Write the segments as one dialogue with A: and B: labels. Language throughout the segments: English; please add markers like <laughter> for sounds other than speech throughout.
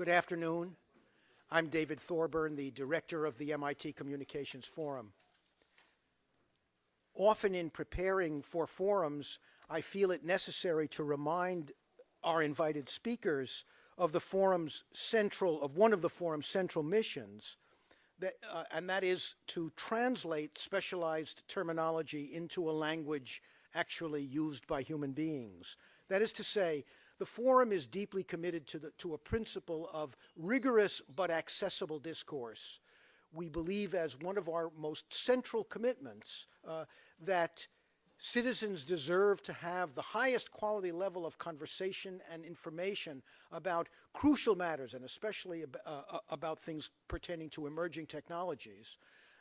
A: Good afternoon. I'm David Thorburn, the director of the MIT Communications Forum. Often in preparing for forums, I feel it necessary to remind our invited speakers of the forum's central, of one of the forum's central missions, that, uh, and that is to translate specialized terminology into a language actually used by human beings. That is to say, the forum is deeply committed to, the, to a principle of rigorous but accessible discourse. We believe as one of our most central commitments uh, that citizens deserve to have the highest quality level of conversation and information about crucial matters and especially ab uh, uh, about things pertaining to emerging technologies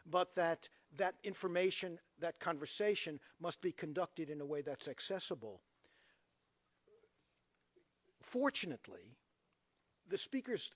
A: but that that information that conversation must be conducted in a way that's accessible fortunately the speakers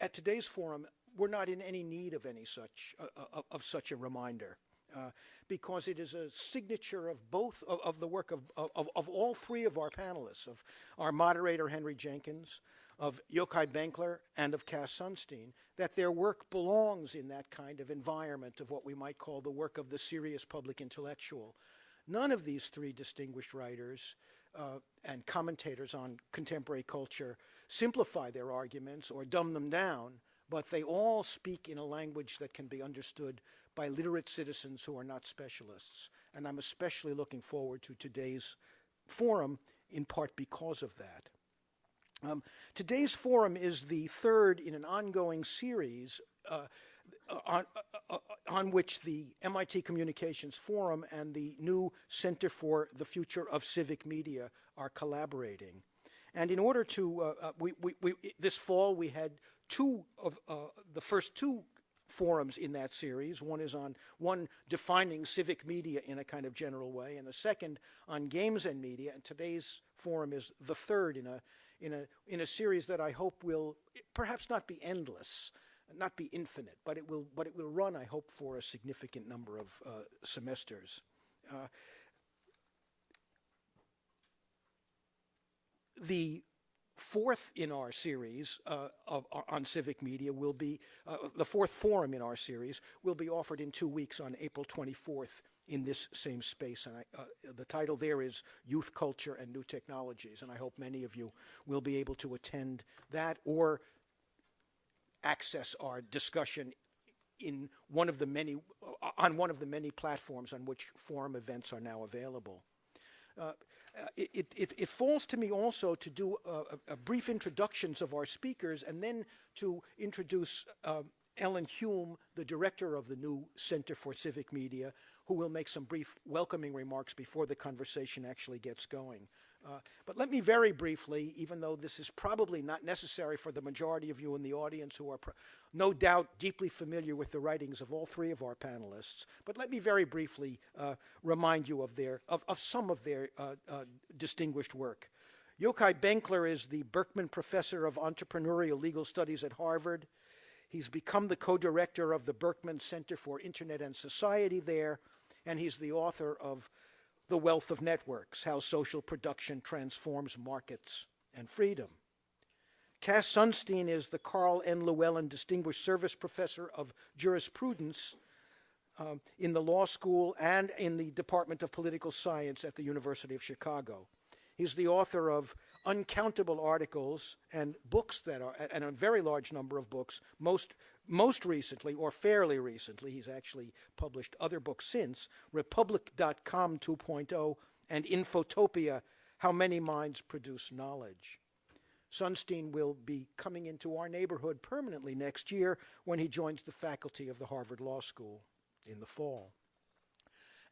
A: at today's forum were not in any need of any such uh, uh of such a reminder uh, because it is a signature of both of, of the work of, of, of, all three of our panelists, of our moderator Henry Jenkins, of Yochai Benkler, and of Cass Sunstein, that their work belongs in that kind of environment of what we might call the work of the serious public intellectual. None of these three distinguished writers uh, and commentators on contemporary culture simplify their arguments or dumb them down, but they all speak in a language that can be understood by literate citizens who are not specialists. And I'm especially looking forward to today's forum, in part because of that. Um, today's forum is the third in an ongoing series uh, on, uh, uh, on, which the MIT Communications Forum and the new Center for the Future of Civic Media are collaborating. And in order to, uh, uh we, we, we, this fall we had two of uh, the first two forums in that series. One is on one defining civic media in a kind of general way, and the second on games and media. And today's forum is the third in a in a in a series that I hope will perhaps not be endless, not be infinite, but it will but it will run. I hope for a significant number of uh, semesters. Uh, the fourth in our series uh, of, on civic media will be, uh, the fourth forum in our series will be offered in two weeks on April 24th in this same space. And I, uh, the title there is Youth Culture and New Technologies. And I hope many of you will be able to attend that or access our discussion in one of the many, uh, on one of the many platforms on which forum events are now available. Uh, uh, it, it, it, falls to me also to do a, a, brief introductions of our speakers and then to introduce um, Ellen Hume, the director of the new Center for Civic Media, who will make some brief welcoming remarks before the conversation actually gets going. Uh, but let me very briefly, even though this is probably not necessary for the majority of you in the audience who are no doubt deeply familiar with the writings of all three of our panelists, but let me very briefly uh, remind you of, their, of, of some of their uh, uh distinguished work. Yochai Benkler is the Berkman Professor of Entrepreneurial Legal Studies at Harvard. He's become the co-director of the Berkman Center for Internet and Society there, and he's the author of the wealth of networks, how social production transforms markets and freedom. Cass Sunstein is the Karl N. Llewellyn Distinguished Service Professor of Jurisprudence um, in the law school and in the Department of Political Science at the University of Chicago. He's the author of uncountable articles and books that are, and a very large number of books, most most recently, or fairly recently, he's actually published other books since, Republic.com 2.0 and Infotopia, How Many Minds Produce Knowledge. Sunstein will be coming into our neighborhood permanently next year when he joins the faculty of the Harvard Law School in the fall.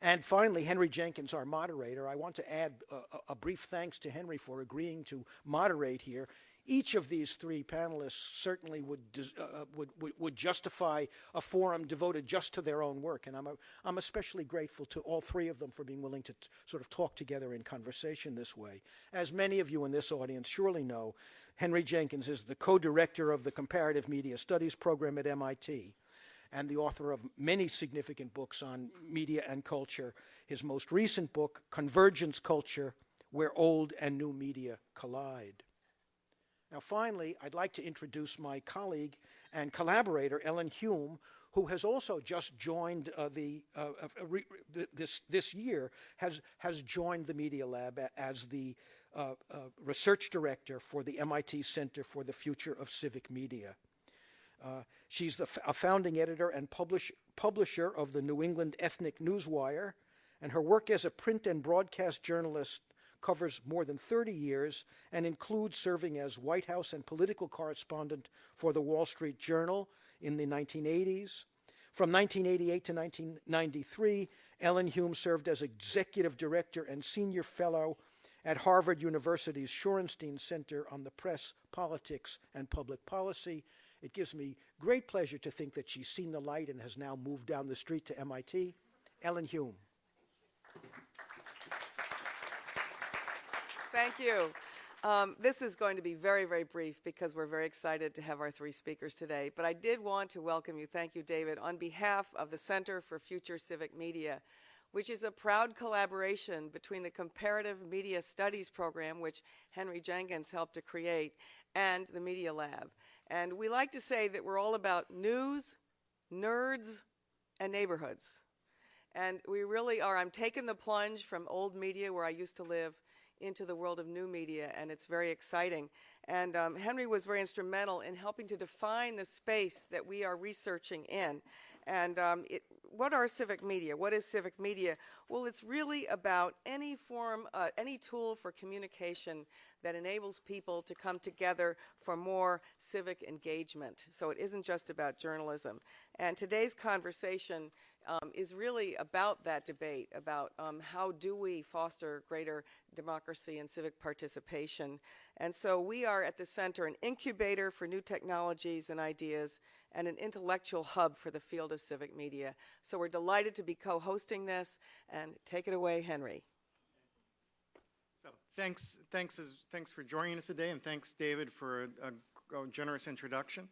A: And finally, Henry Jenkins, our moderator, I want to add a, a, brief thanks to Henry for agreeing to moderate here. Each of these three panelists certainly would, uh, uh, would, would, would, justify a forum devoted just to their own work. And I'm, a, I'm especially grateful to all three of them for being willing to sort of talk together in conversation this way. As many of you in this audience surely know, Henry Jenkins is the co-director of the Comparative Media Studies program at MIT and the author of many significant books on media and culture. His most recent book, Convergence Culture, Where Old and New Media Collide. Now, finally, I'd like to introduce my colleague and collaborator, Ellen Hume, who has also just joined uh, the, uh, uh re, this, this year, has, has joined the Media Lab as the uh, uh, research director for the MIT Center for the Future of Civic Media. Uh, she's the a founding editor and publish, publisher of the New England Ethnic Newswire, and her work as a print and broadcast journalist covers more than 30 years and includes serving as White House and political correspondent for the Wall Street Journal in the 1980s. From 1988 to 1993, Ellen Hume served as executive director and senior fellow at Harvard University's Shorenstein Center on the Press, Politics, and Public Policy. It gives me great pleasure to think that she's seen the light and has now moved down the street to MIT. Ellen Hume.
B: Thank you. Um, this is going to be very, very brief because we're very excited to have our three speakers today. But I did want to welcome you, thank you, David, on behalf of the Center for Future Civic Media, which is a proud collaboration between the Comparative Media Studies program, which Henry Jenkins helped to create, and the Media Lab. And we like to say that we're all about news, nerds, and neighborhoods. And we really are. I'm taking the plunge from old media where I used to live into the world of new media, and it's very exciting. And um, Henry was very instrumental in helping to define the space that we are researching in. And um, it, what are civic media? What is civic media? Well, it's really about any form, uh, any tool for communication that enables people to come together for more civic engagement. So it isn't just about journalism. And today's conversation um, is really about that debate about um, how do we foster greater democracy and civic participation. And so we are at the center an incubator for new technologies and ideas and an intellectual hub for the field of civic media. So we're delighted to be co-hosting this and take it away, Henry.
C: So thanks, thanks, thanks for joining us today and thanks David for a, a generous introduction.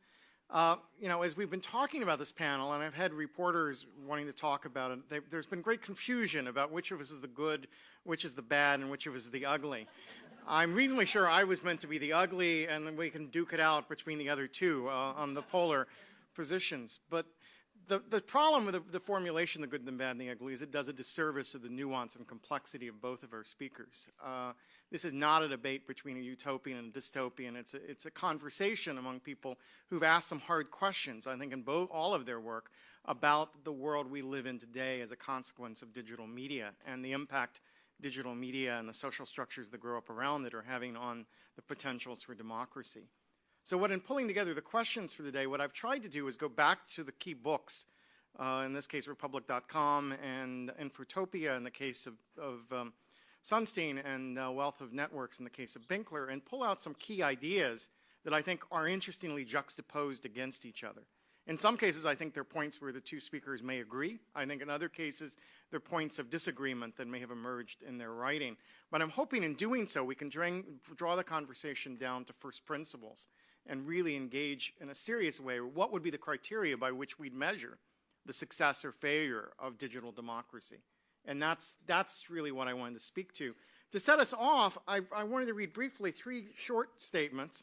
C: Uh, you know, as we've been talking about this panel, and I've had reporters wanting to talk about it, there's been great confusion about which of us is the good, which is the bad, and which of us is the ugly. I'm reasonably sure I was meant to be the ugly, and then we can duke it out between the other two uh, on the polar positions. But the, the problem with the, the, formulation, the good, the bad, and the ugly, is it does a disservice to the nuance and complexity of both of our speakers. Uh, this is not a debate between a utopian and a dystopian. It's a, it's a conversation among people who've asked some hard questions, I think, in both, all of their work about the world we live in today as a consequence of digital media and the impact digital media and the social structures that grow up around it are having on the potentials for democracy. So what in pulling together the questions for the day, what I've tried to do is go back to the key books, uh, in this case Republic.com and Infotopia in the case of, of um, Sunstein and uh, Wealth of Networks in the case of Benkler and pull out some key ideas that I think are interestingly juxtaposed against each other. In some cases, I think they're points where the two speakers may agree. I think in other cases, they're points of disagreement that may have emerged in their writing. But I'm hoping in doing so, we can draw the conversation down to first principles and really engage in a serious way what would be the criteria by which we'd measure the success or failure of digital democracy. And that's, that's really what I wanted to speak to. To set us off, I, I wanted to read briefly three short statements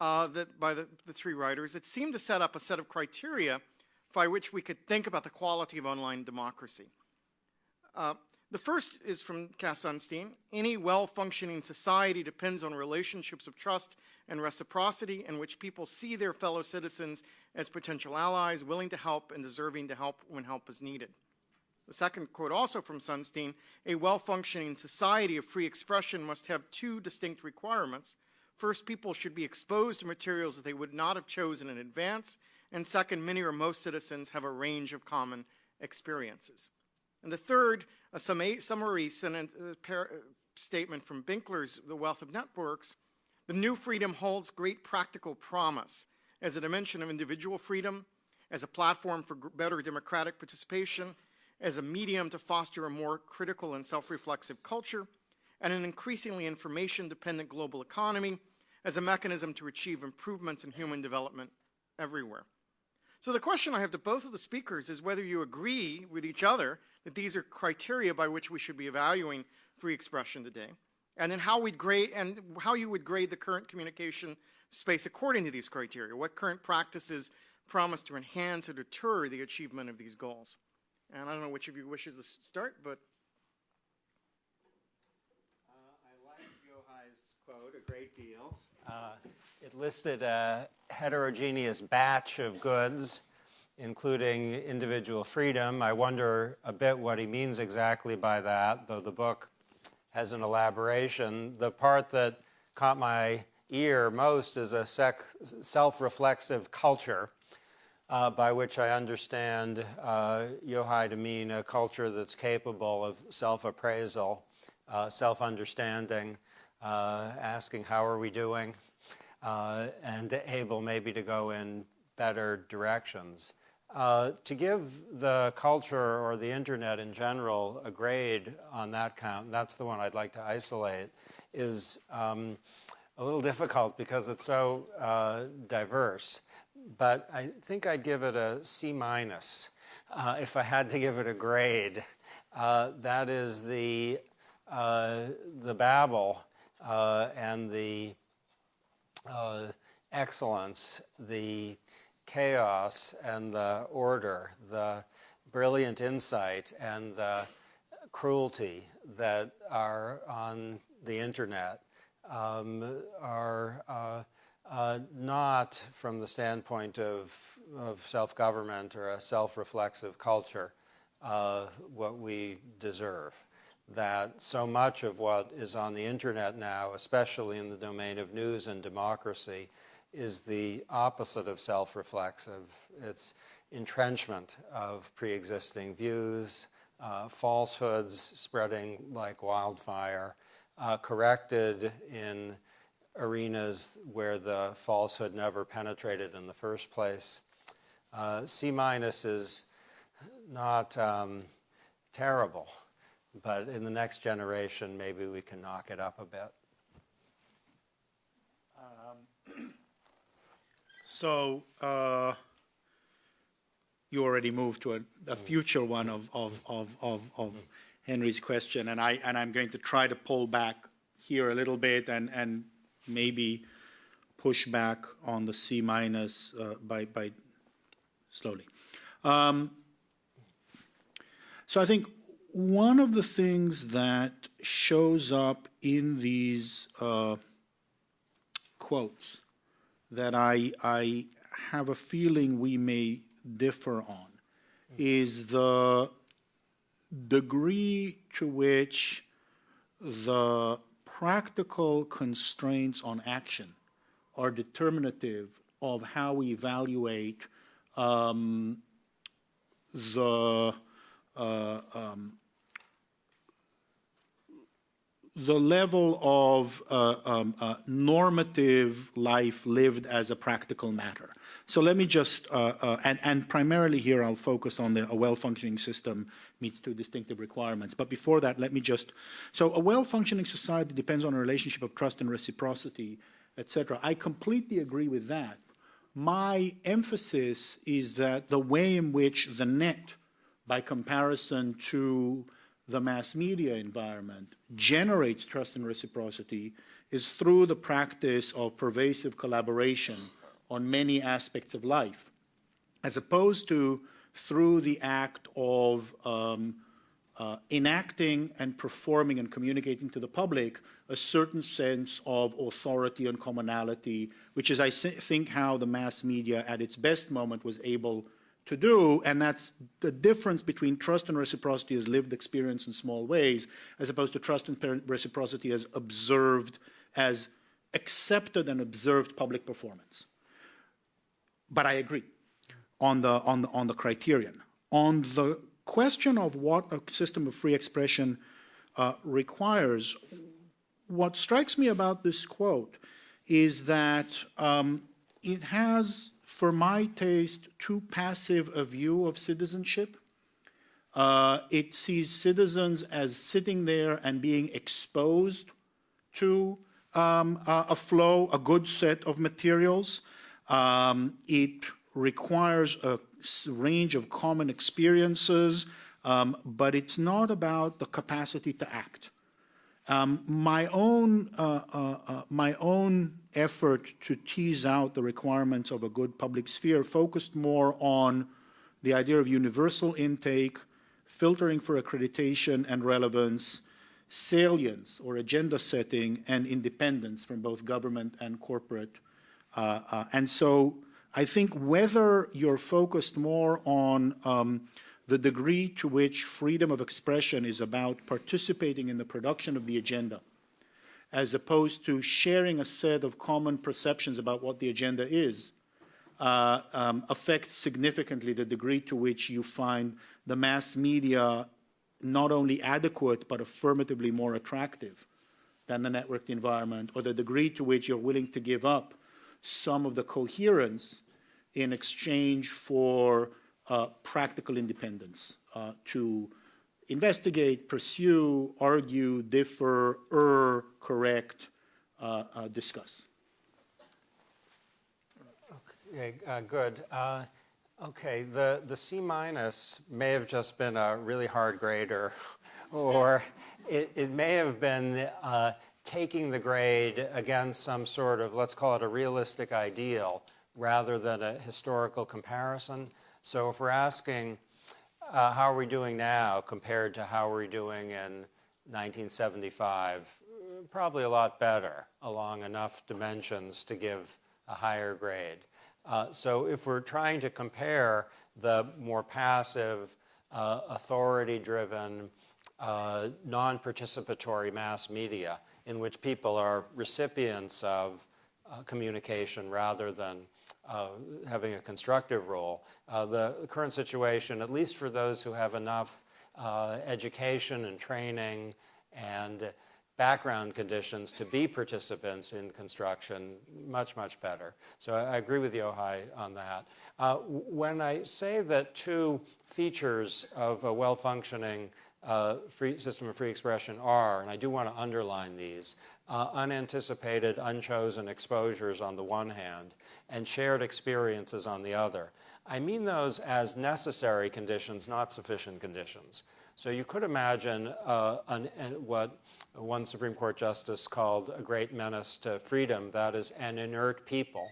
C: uh, that, by the, the three writers that seem to set up a set of criteria by which we could think about the quality of online democracy. Uh, the first is from Cass Sunstein. Any well-functioning society depends on relationships of trust and reciprocity in which people see their fellow citizens as potential allies, willing to help and deserving to help when help is needed. The second quote also from Sunstein, a well-functioning society of free expression must have two distinct requirements. First, people should be exposed to materials that they would not have chosen in advance. And second, many or most citizens have a range of common experiences. And the third, a summary sentence, uh, statement from Benkler's The Wealth of Networks, the new freedom holds great practical promise as a dimension of individual freedom, as a platform for better democratic participation, as a medium to foster a more critical and self-reflexive culture, and an increasingly information-dependent global economy as a mechanism to achieve improvements in human development everywhere. So the question I have to both of the speakers is whether you agree with each other that these are criteria by which we should be evaluating free expression today, and then how we'd grade and how you would grade the current communication space according to these criteria. What current practices promise to enhance or deter the achievement of these goals? And I don't know which of you wishes to start, but
D: I like Yochai's quote a great deal. Uh, it listed a heterogeneous batch of goods, including individual freedom. I wonder a bit what he means exactly by that, though the book has an elaboration. The part that caught my ear most is a self reflexive culture. Uh, by which I understand uh, Yochai to mean a culture that's capable of self appraisal, uh, self understanding, uh, asking how are we doing, uh, and able maybe to go in better directions. Uh, to give the culture or the internet in general a grade on that count, that's the one I'd like to isolate, is um, a little difficult because it's so diverse. But I think I'd give it a C minus uh, if I had to give it a grade. Uh, that is the uh, the babble uh, and the excellence, the chaos and the order, the brilliant insight and the cruelty that are on the internet um, are uh, not from the standpoint of, of self government or a self reflexive culture uh, what we deserve. That so much of what is on the internet now, especially in the domain of news and democracy, is the opposite of self reflexive. It's entrenchment of pre existing views, uh, falsehoods spreading like wildfire, uh, corrected in arenas where the falsehood never penetrated in the first place. Uh, C minus is not um, terrible, but in the next generation, maybe we can knock it up a bit. <clears throat>
E: So uh, you already moved to a, a future one of, of, of, of, of Henry's question, and, I, and I'm going to try to pull back here a little bit and, and maybe push back on the C minus uh, by, by slowly. Um, so I think one of the things that shows up in these uh, quotes that I, I have a feeling we may differ on is the degree to which the practical constraints on action are determinative of how we evaluate um, the uh, um, the level of uh, um, uh, normative life lived as a practical matter. So let me just, uh, uh and, and, primarily here I'll focus on the, a well-functioning system meets two distinctive requirements. But before that, let me just, so a well-functioning society depends on a relationship of trust and reciprocity, etc. I completely agree with that. My emphasis is that the way in which the net, by comparison to the mass media environment generates trust and reciprocity is through the practice of pervasive collaboration on many aspects of life, as opposed to through the act of um, uh, enacting and performing and communicating to the public a certain sense of authority and commonality, which is, I think, how the mass media at its best moment was able to do, and that's the difference between trust and reciprocity as lived experience in small ways, as opposed to trust and reciprocity as observed, as accepted and observed public performance. But I agree on the, on the, on the criterion. On the question of what a system of free expression uh, requires, what strikes me about this quote is that um, it has for my taste, too passive a view of citizenship. Uh, it sees citizens as sitting there and being exposed to um, a flow, a good set of materials. Um, it requires a range of common experiences, um, but it's not about the capacity to act. Um, my own uh, uh, uh, my own effort to tease out the requirements of a good public sphere focused more on the idea of universal intake, filtering for accreditation and relevance, salience or agenda setting, and independence from both government and corporate. Uh, uh, and so I think whether you're focused more on um, the degree to which freedom of expression is about participating in the production of the agenda, as opposed to sharing a set of common perceptions about what the agenda is, uh, um, affects significantly the degree to which you find the mass media not only adequate but affirmatively more attractive than the networked environment, or the degree to which you're willing to give up some of the coherence in exchange for uh, practical independence uh, to investigate, pursue, argue, differ, err, correct, uh, uh discuss.
D: Okay, uh, good. Uh, okay, the, the C minus may have just been a really hard grader, <laughs> or it, it may have been taking the grade against some sort of, let's call it a realistic ideal, rather than a historical comparison. So if we're asking, uh, how are we doing now compared to how we're doing in 1975, probably a lot better along enough dimensions to give a higher grade. Uh, so if we're trying to compare the more passive, uh, authority-driven, uh, non-participatory mass media in which people are recipients of uh, communication rather than uh, having a constructive role. Uh, the current situation, at least for those who have enough education and training and background conditions to be participants in construction much, much better. So I, I agree with Yochai on that. Uh, when I say that two features of a well-functioning uh, free system of free expression are, and I do want to underline these, uh, unanticipated, unchosen exposures on the one hand, and shared experiences on the other. I mean those as necessary conditions, not sufficient conditions. So you could imagine uh, an, what one Supreme Court justice called a great menace to freedom, that is an inert people.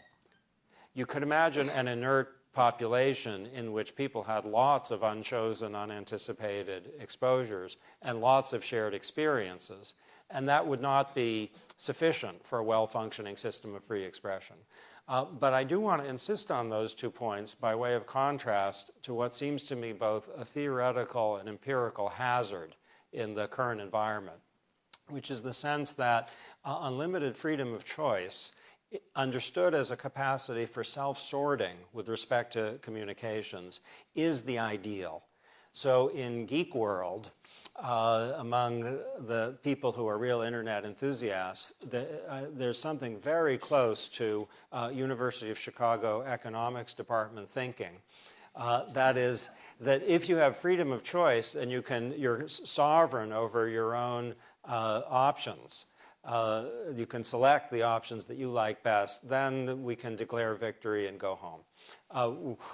D: You could imagine an inert population in which people had lots of unchosen, unanticipated exposures and lots of shared experiences. And that would not be sufficient for a well-functioning system of free expression. Uh, but I do want to insist on those two points by way of contrast to what seems to me both a theoretical and empirical hazard in the current environment, which is the sense that uh, unlimited freedom of choice understood as a capacity for self-sorting with respect to communications is the ideal. So in geek world, uh, among the people who are real internet enthusiasts, the, uh, there's something very close to uh, University of Chicago economics department thinking. Uh, that is, that if you have freedom of choice and you can, you're sovereign over your own uh, options, uh, you can select the options that you like best, then we can declare victory and go home. Uh,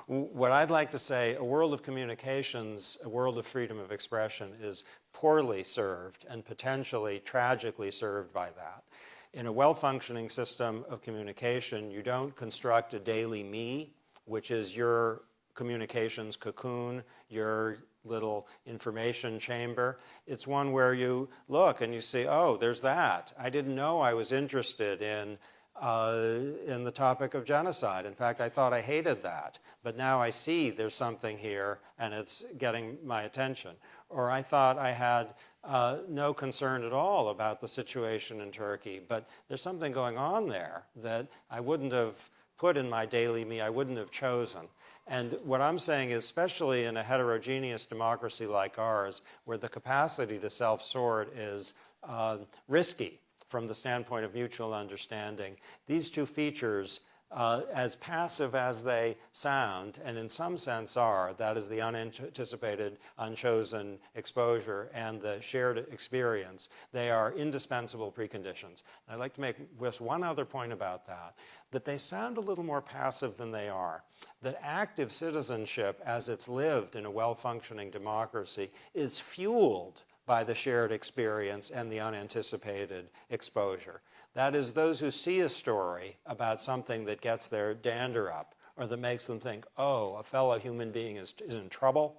D: what I'd like to say, a world of communications, a world of freedom of expression is poorly served and potentially tragically served by that. In a well-functioning system of communication, you don't construct a daily me, which is your communications cocoon, your little information chamber. It's one where you look and you see, oh, there's that. I didn't know I was interested in, uh, in the topic of genocide. In fact, I thought I hated that. But now I see there's something here and it's getting my attention. Or I thought I had uh, no concern at all about the situation in Turkey, but there's something going on there that I wouldn't have put in my daily me, I wouldn't have chosen. And what I'm saying is, especially in a heterogeneous democracy like ours, where the capacity to self-sort is uh, risky from the standpoint of mutual understanding, these two features uh, as passive as they sound, and in some sense are, that is the unanticipated, unchosen exposure and the shared experience, they are indispensable preconditions. And I'd like to make just one other point about that, that they sound a little more passive than they are. That active citizenship, as it's lived in a well-functioning democracy, is fueled by the shared experience and the unanticipated exposure. That is, those who see a story about something that gets their dander up or that makes them think, oh, a fellow human being is, is in trouble,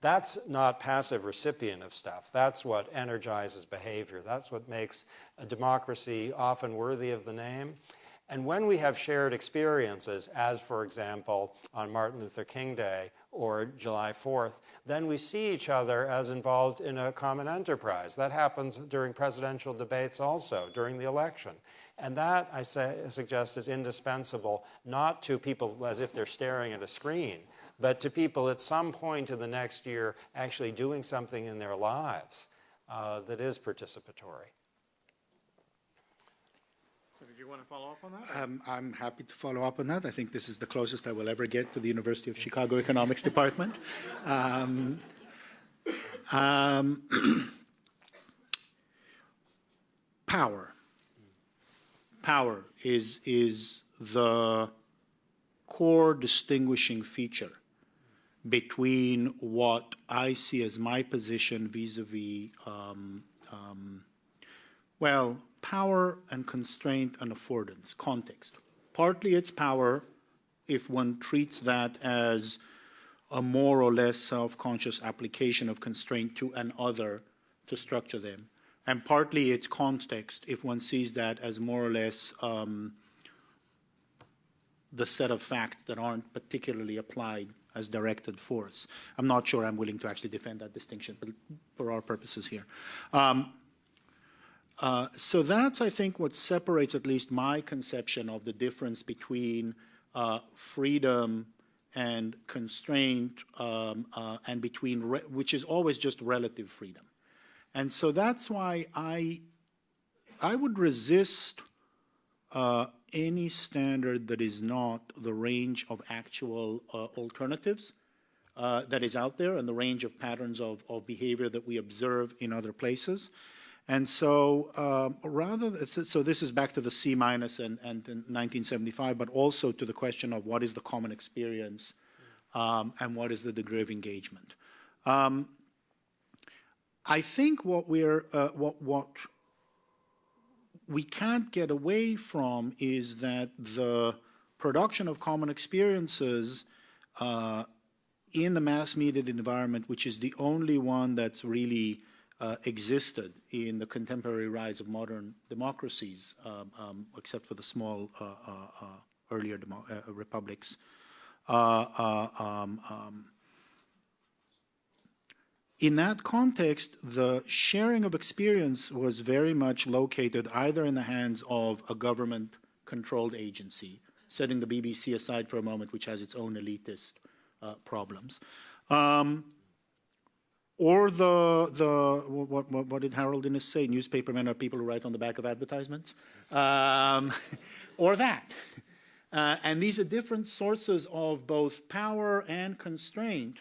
D: that's not passive recipient of stuff. That's what energizes behavior. That's what makes a democracy often worthy of the name. And when we have shared experiences, as for example on Martin Luther King Day or July 4th, then we see each other as involved in a common enterprise. That happens during presidential debates also, during the election. And that, I say, suggest, is indispensable not to people as if they're staring at a screen, but to people at some point in the next year actually doing something in their lives uh, that is participatory.
C: So did you want to follow up on that?
E: Um, I'm happy to follow up on that. I think this is the closest I will ever get to the University of Chicago Economics <laughs> Department. Um, um, <clears throat> power. Power is, is the core distinguishing feature between what I see as my position vis-a-vis, um, um, well, power and constraint and affordance, context. Partly it's power if one treats that as a more or less self-conscious application of constraint to an other to structure them. And partly it's context if one sees that as more or less um, the set of facts that aren't particularly applied as directed force. I'm not sure I'm willing to actually defend that distinction, but for our purposes here. Um, uh, so that's, I think, what separates at least my conception of the difference between uh, freedom and constraint um, uh, and between, which is always just relative freedom. And so that's why I, I would resist uh, any standard that is not the range of actual uh, alternatives that is out there and the range of patterns of, of behavior that we observe in other places. And so um, rather, so this is back to the C minus and, and 1975, but also to the question of what is the common experience um, and what is the degree of engagement. Um, I think what we're, uh, what, what we can't get away from is that the production of common experiences uh, in the mass mediated environment, which is the only one that's really uh, existed in the contemporary rise of modern democracies, um, um, except for the small uh, uh, uh earlier uh, republics. Um, um, in that context, the sharing of experience was very much located either in the hands of a government-controlled agency, setting the BBC aside for a moment, which has its own elitist problems, um, or the, the what, what, what, did Harold Innis say? Newspapermen are people who write on the back of advertisements. Um, <laughs> or that. Uh, and these are different sources of both power and constraint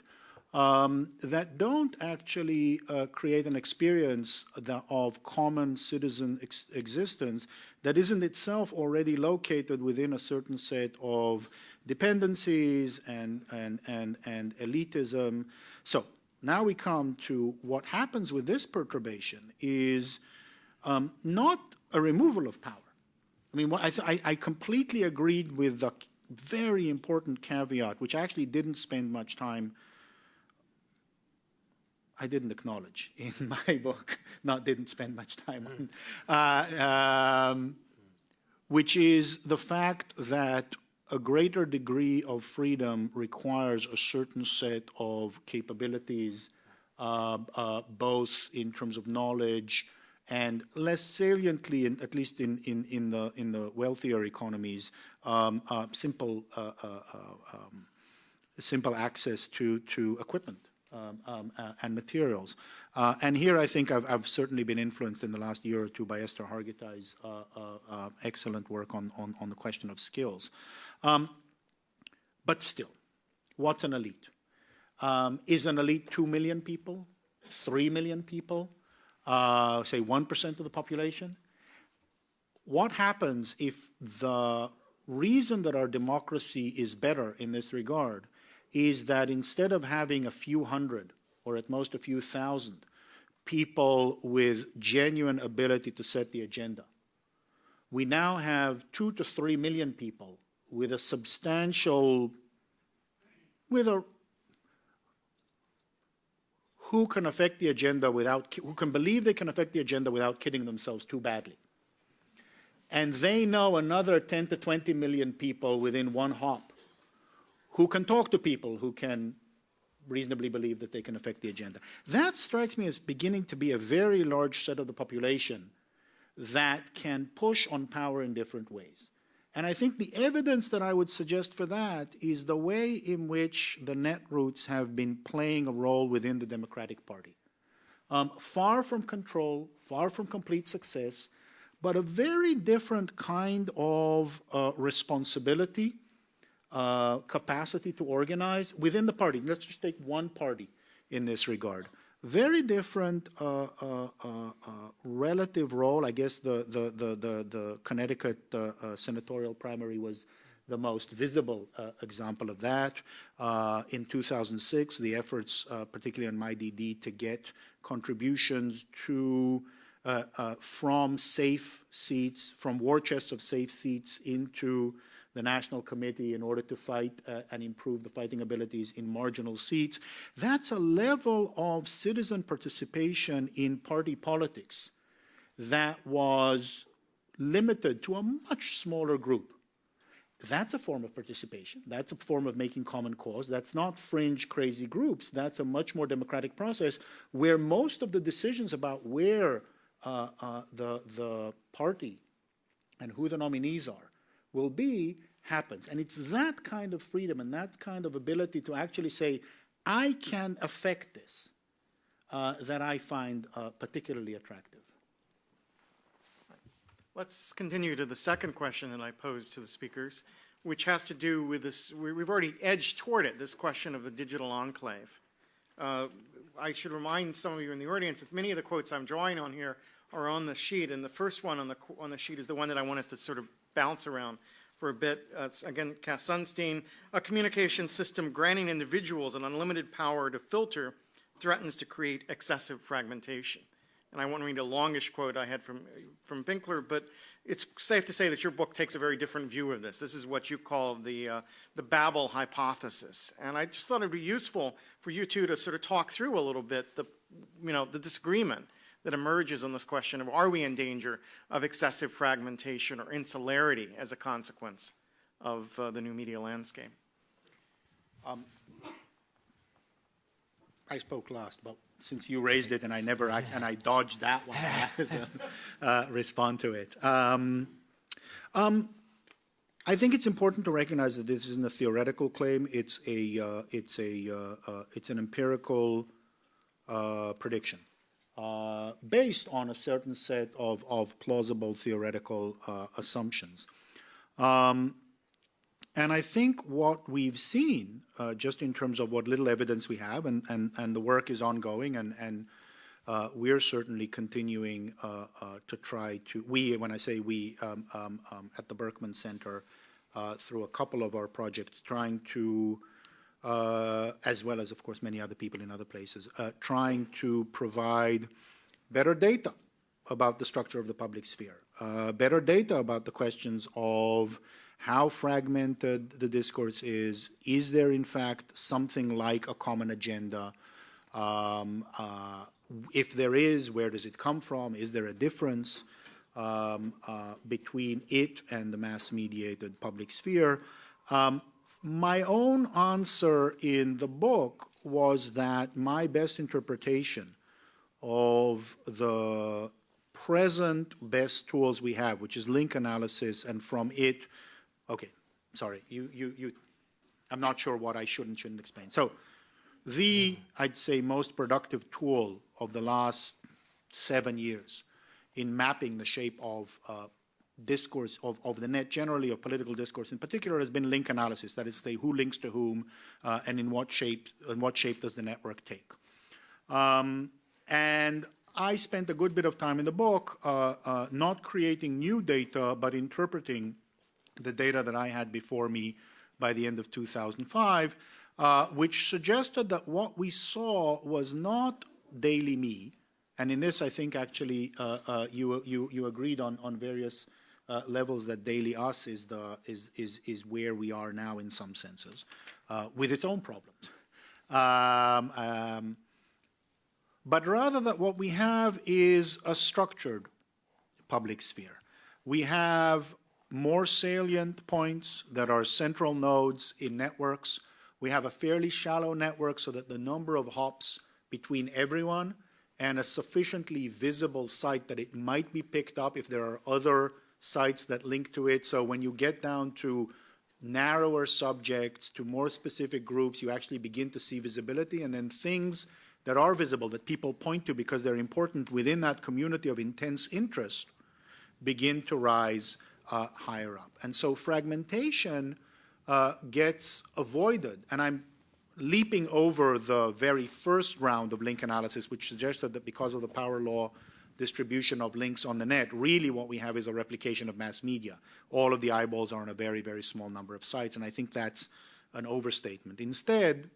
E: um, that don't actually uh, create an experience of common citizen ex existence that isn't itself already located within a certain set of dependencies and, and, and, and elitism. So now we come to what happens with this perturbation is um, not a removal of power. I mean, I, I completely agreed with the very important caveat, which I actually didn't spend much time I didn't acknowledge in <laughs> my book, not didn't spend much time on, uh, um, which is the fact that a greater degree of freedom requires a certain set of capabilities, uh, uh, both in terms of knowledge and less saliently, in, at least in, in, in, the, in the wealthier economies, um, uh, simple, uh, uh, uh, um, simple access to, to equipment. Um, um, and materials. and here I think I've, I've, certainly been influenced in the last year or two by Eszter Hargittai's excellent work on, on, on the question of skills. Um, but still, what's an elite? Um, is an elite 2 million people, 3 million people, uh, say 1% of the population? What happens if the reason that our democracy is better in this regard is that instead of having a few hundred or at most a few thousand people with genuine ability to set the agenda. We now have two to three million people with a substantial, with a who can affect the agenda without, who can believe they can affect the agenda without kidding themselves too badly. And they know another 10 to 20 million people within one hop who can talk to people who can reasonably believe that they can affect the agenda. That strikes me as beginning to be a very large set of the population that can push on power in different ways. And I think the evidence that I would suggest for that is the way in which the netroots have been playing a role within the Democratic Party. Um, far from control, far from complete success, but a very different kind of uh, responsibility, uh, capacity to organize within the party. Let's just take one party in this regard very different uh, uh, uh, uh, relative role. I guess the the the the, the Connecticut uh, uh, senatorial primary was the most visible example of that. in 2006, the efforts, particularly on MyDD, to get contributions to from safe seats, from war chests of safe seats into the National Committee in order to fight uh, and improve the fighting abilities in marginal seats. That's a level of citizen participation in party politics that was limited to a much smaller group. That's a form of participation. That's a form of making common cause. That's not fringe, crazy groups. That's a much more democratic process where most of the decisions about where uh, uh, the, the party and who the nominees are will be happens. And it's that kind of freedom and that kind of ability to actually say, I can affect this, uh, that I find uh, particularly attractive.
C: Let's continue to the second question that I posed to the speakers, which has to do with this, we've already edged toward it, this question of the digital enclave. Uh, I should remind some of you in the audience that many of the quotes I'm drawing on here are on the sheet, and the first one on the, on the sheet is the one that I want us to sort of bounce around for a bit. Uh, again, Cass Sunstein, a communication system granting individuals an unlimited power to filter threatens to create excessive fragmentation. And I won't read a longish quote I had from, from Benkler, but it's safe to say that your book takes a very different view of this. This is what you call the, uh, the Babel hypothesis. And I just thought it would be useful for you two to sort of talk through a little bit the, you know, the disagreement that emerges on this question of are we in danger of excessive fragmentation or insularity as a consequence of uh, the new media landscape? Um,
E: I spoke last, but since you raised it and I never and I dodged that one, <laughs> uh, respond to it. Um, um, I think it's important to recognize that this isn't a theoretical claim. It's a uh, it's a uh, uh it's an empirical uh, prediction. Uh, based on a certain set of, of plausible theoretical uh, assumptions. Um, and I think what we've seen, uh, just in terms of what little evidence we have, and, and, and the work is ongoing, and, and uh, we're certainly continuing uh, to try to, we, when I say we, um, um, um at the Berkman Center, through a couple of our projects, trying to as well as, of course, many other people in other places, uh, trying to provide better data about the structure of the public sphere, uh, better data about the questions of how fragmented the discourse is. Is there, in fact, something like a common agenda? Um, uh, if there is, where does it come from? Is there a difference um, uh, between it and the mass-mediated public sphere? Um, my own answer in the book was that my best interpretation of the present best tools we have, which is link analysis, and from it, okay, sorry, you, you, you, I'm not sure what I should and shouldn't explain. So the, I'd say, most productive tool of the last seven years in mapping the shape of uh, discourse of, of the net generally, of political discourse in particular, has been link analysis. That is, say, who links to whom, uh, and in what shape, in what shape does the network take. Um, and I spent a good bit of time in the book uh, uh, not creating new data, but interpreting the data that I had before me by the end of 2005, uh, which suggested that what we saw was not daily me, And in this, I think actually uh, uh, you, you, you agreed on, on various uh, levels that daily us is, the, is, is, is where we are now in some senses, uh, with its own problems. Um, um, but rather that what we have is a structured public sphere. We have more salient points that are central nodes in networks. We have a fairly shallow network so that the number of hops between everyone and a sufficiently visible site that it might be picked up if there are other sites that link to it. So when you get down to narrower subjects, to more specific groups, you actually begin to see visibility and then things that are visible that people point to because they're important within that community of intense interest begin to rise uh, higher up. And so fragmentation uh, gets avoided. And I'm leaping over the very first round of link analysis, which suggested that because of the power law distribution of links on the net, really what we have is a replication of mass media. All of the eyeballs are on a very, very small number of sites, and I think that's an overstatement. Instead,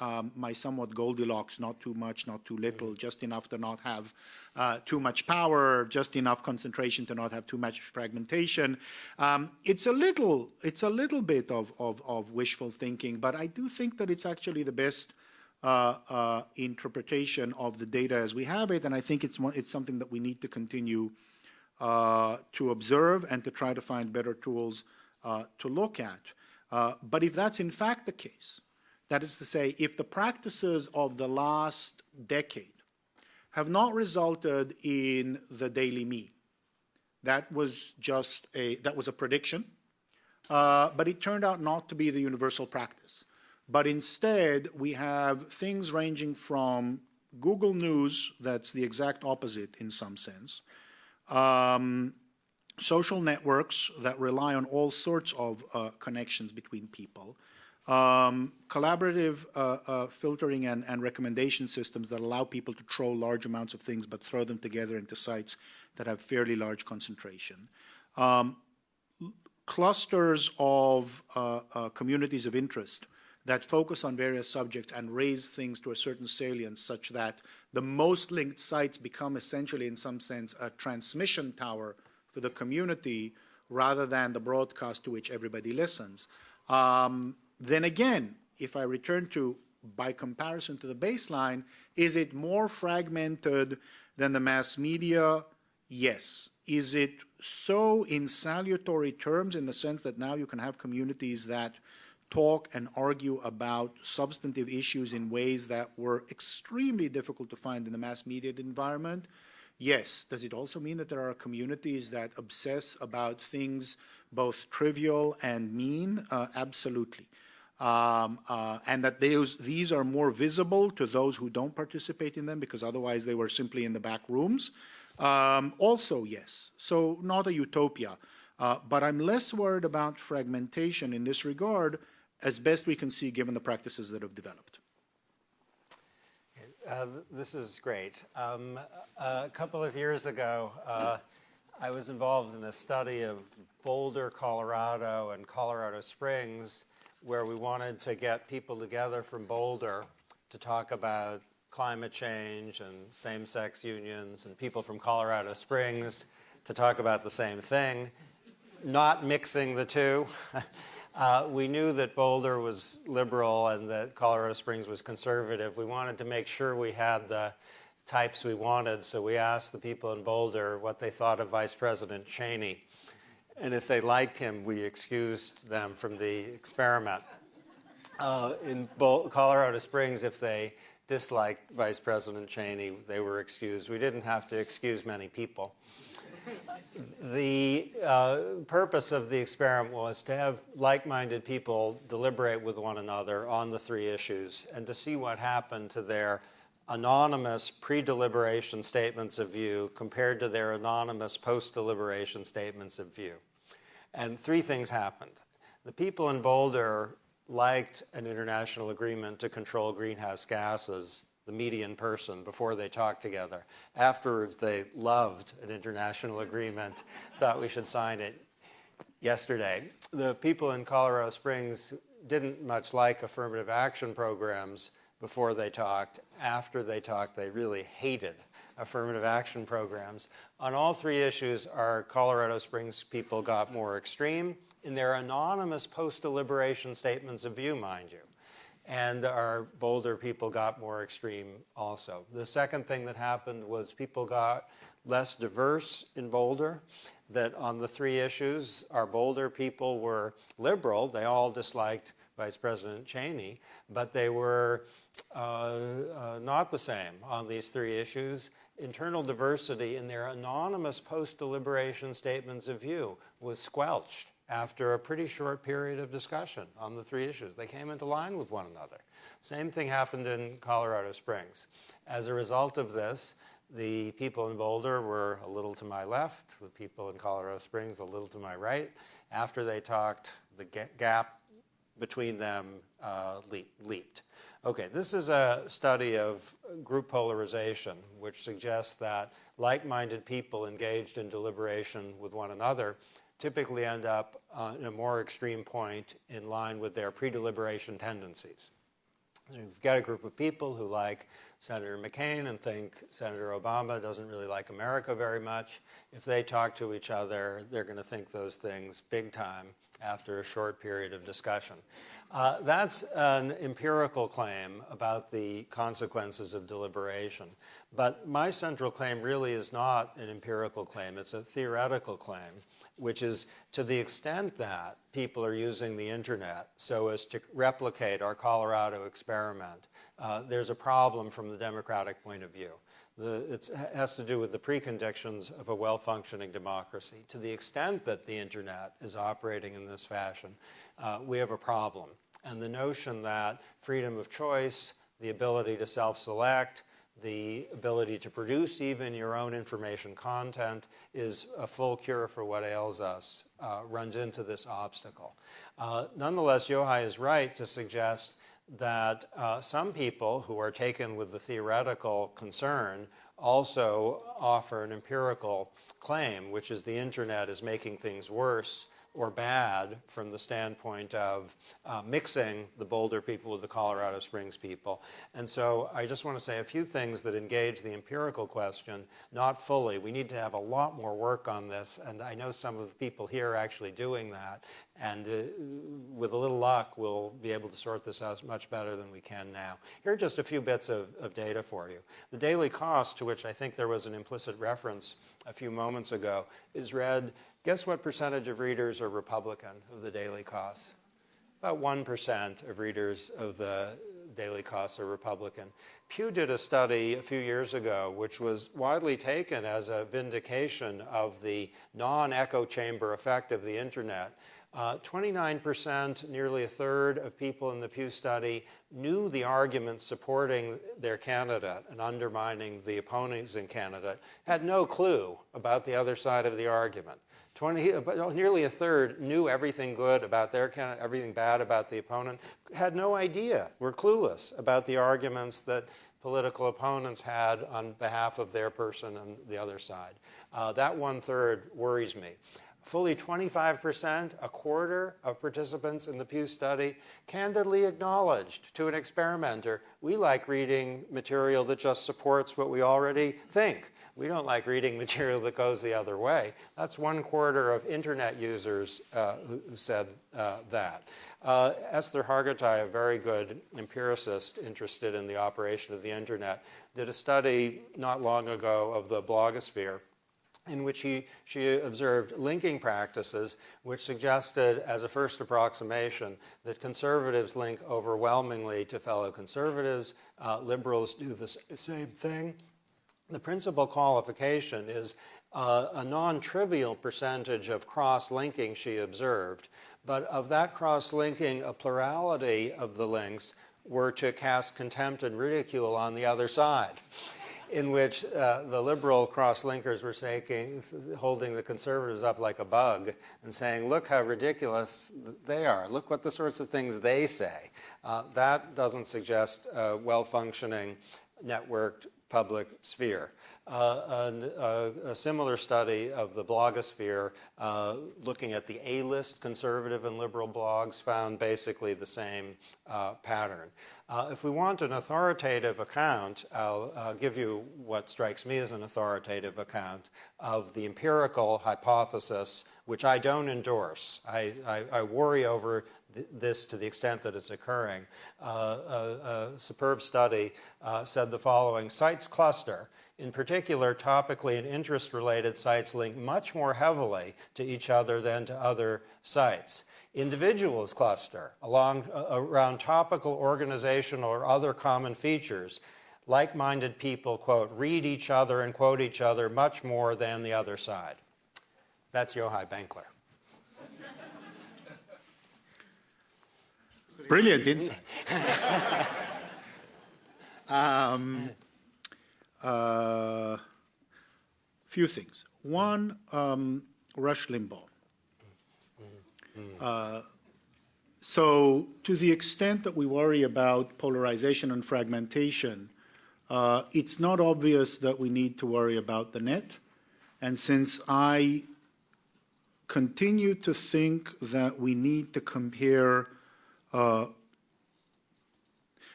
E: um, my somewhat Goldilocks, not too much, not too little, just enough to not have uh, too much power, just enough concentration to not have too much fragmentation. Um, it's a little, it's a little bit of, of, of, wishful thinking, but I do think that it's actually the best uh, uh, interpretation of the data as we have it, and I think it's it's something that we need to continue uh, to observe and to try to find better tools uh, to look at. Uh, but if that's in fact the case, that is to say, if the practices of the last decade have not resulted in the daily me, that was just a, that was a prediction, uh, but it turned out not to be the universal practice. But instead, we have things ranging from Google News, that's the exact opposite in some sense, um, social networks that rely on all sorts of uh, connections between people, um, collaborative uh, uh, filtering and, and, recommendation systems that allow people to troll large amounts of things but throw them together into sites that have fairly large concentration. Um, clusters of uh, uh, communities of interest that focus on various subjects and raise things to a certain salience such that the most linked sites become essentially in some sense a transmission tower for the community rather than the broadcast to which everybody listens. Um, then again, if I return to, by comparison to the baseline, is it more fragmented than the mass media? Yes. Is it so in salutary terms in the sense that now you can have communities that talk and argue about substantive issues in ways that were extremely difficult to find in the mass media environment? Yes. Does it also mean that there are communities that obsess about things both trivial and mean? Uh, absolutely um, uh, and that those, these are more visible to those who don't participate in them because otherwise they were simply in the back rooms. Um, also, yes. So not a utopia. Uh, but I'm less worried about fragmentation in this regard as best we can see given the practices that have developed.
D: Uh, this is great. Um, a couple of years ago, uh, I was involved in a study of Boulder, Colorado, and Colorado Springs where we wanted to get people together from Boulder to talk about climate change and same-sex unions and people from Colorado Springs to talk about the same thing, not mixing the two. <laughs> uh, we knew that Boulder was liberal and that Colorado Springs was conservative. We wanted to make sure we had the types we wanted, so we asked the people in Boulder what they thought of Vice President Cheney. And if they liked him, we excused them from the experiment. Uh, in Bo Colorado Springs, if they disliked Vice President Cheney, they were excused. We didn't have to excuse many people. The uh, purpose of the experiment was to have like-minded people deliberate with one another on the three issues and to see what happened to their anonymous pre-deliberation statements of view compared to their anonymous post-deliberation statements of view. And three things happened. The people in Boulder liked an international agreement to control greenhouse gases, the median person, before they talked together. Afterwards, they loved an international agreement, thought we should sign it yesterday. The people in Colorado Springs didn't much like affirmative action programs before they talked. After they talked, they really hated affirmative action programs. On all three issues, our Colorado Springs people got more extreme in their anonymous post-deliberation statements of view, mind you. And our Boulder people got more extreme also. The second thing that happened was people got less diverse in Boulder, that on the three issues, our Boulder people were liberal. They all disliked Vice President Cheney, but they were uh, uh, not the same on these three issues. Internal diversity in their anonymous post-deliberation statements of view was squelched after a pretty short period of discussion on the three issues. They came into line with one another. Same thing happened in Colorado Springs. As a result of this, the people in Boulder were a little to my left, the people in Colorado Springs a little to my right. After they talked, the gap between them uh, leaped. Okay, this is a study of group polarization, which suggests that like-minded people engaged in deliberation with one another typically end up uh, in a more extreme point in line with their pre-deliberation tendencies. So you've got a group of people who like Senator McCain and think Senator Obama doesn't really like America very much. If they talk to each other, they're going to think those things big time after a short period of discussion. Uh, that's an empirical claim about the consequences of deliberation. But my central claim really is not an empirical claim, it's a theoretical claim, which is to the extent that people are using the internet so as to replicate our Colorado experiment, uh, there's a problem from the democratic point of view. it has to do with the preconditions of a well-functioning democracy. To the extent that the internet is operating in this fashion, uh, we have a problem. And the notion that freedom of choice, the ability to self-select, the ability to produce even your own information content is a full cure for what ails us, uh, runs into this obstacle. Uh, nonetheless, Yochai is right to suggest that uh, some people who are taken with the theoretical concern also offer an empirical claim, which is the internet is making things worse or bad from the standpoint of uh, mixing the Boulder people with the Colorado Springs people. And so I just want to say a few things that engage the empirical question, not fully. We need to have a lot more work on this, and I know some of the people here are actually doing that. And uh, with a little luck, we'll be able to sort this out much better than we can now. Here are just a few bits of, of data for you. The Daily Kos, to which I think there was an implicit reference a few moments ago, is read Guess what percentage of readers are Republican of the Daily Kos? About 1% of readers of the Daily Kos are Republican. Pew did a study a few years ago which was widely taken as a vindication of the non-echo chamber effect of the internet. 29%, uh, nearly a third of people in the Pew study knew the arguments supporting their candidate and undermining the opponents in candidate, had no clue about the other side of the argument. 20, nearly a third knew everything good about their candidate, everything bad about the opponent, had no idea, were clueless about the arguments that political opponents had on behalf of their person and the other side. Uh, that one third worries me. Fully 25%, a quarter of participants in the Pew study, candidly acknowledged to an experimenter, we like reading material that just supports what we already think. We don't like reading <laughs> material that goes the other way. That's one quarter of internet users uh, who, said uh, that. Uh, Eszter Hargittai, a very good empiricist interested in the operation of the internet, did a study not long ago of the blogosphere in which he, she observed linking practices which suggested as a first approximation that conservatives link overwhelmingly to fellow conservatives, uh, liberals do the same thing. The principal qualification is uh, a non-trivial percentage of cross-linking she observed, but of that cross-linking, a plurality of the links were to cast contempt and ridicule on the other side in which uh, the liberal cross-linkers were saying, holding the conservatives up like a bug and saying, look how ridiculous they are. Look what the sorts of things they say. Uh, that doesn't suggest a well-functioning, networked public sphere. Uh, a, a similar study of the blogosphere uh, looking at the A-list conservative and liberal blogs found basically the same uh, pattern. Uh, if we want an authoritative account, I'll, give you what strikes me as an authoritative account of the empirical hypothesis, which I don't endorse. I, I, I worry over th- this to the extent that it's occurring. Uh, a, a superb study uh, said the following Sites cluster. In particular, topically and interest related sites link much more heavily to each other than to other sites individuals cluster along, uh, around topical, organizational, or other common features. Like minded people, quote, read each other and quote each other much more than the other side. That's Yochai Benkler.
E: Brilliant insight. <laughs> um, uh, few things. One, um, Rush Limbaugh. Uh, so, to the extent that we worry about polarization and fragmentation, uh, it's not obvious that we need to worry about the net. And since I continue to think that we need to compare uh,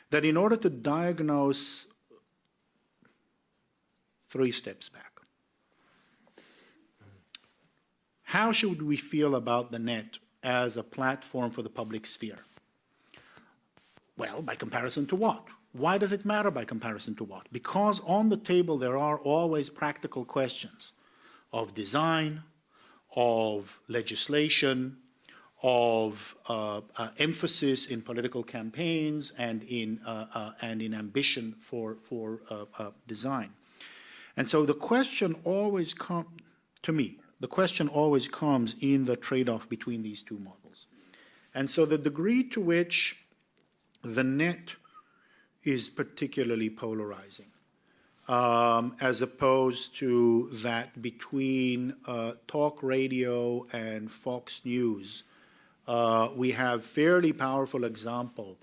E: that in order to diagnose three steps back, how should we feel about the net as a platform for the public sphere? Well, by comparison to what? Why does it matter by comparison to what? Because on the table there are always practical questions of design, of legislation, of uh, uh, emphasis in political campaigns and in, uh, uh and in ambition for, for uh, uh, design. And so the question always comes, to me, the question always comes in the trade-off between these two models. And so the degree to which the net is particularly polarizing, um, as opposed to that between talk radio and Fox News, uh, we have fairly powerful example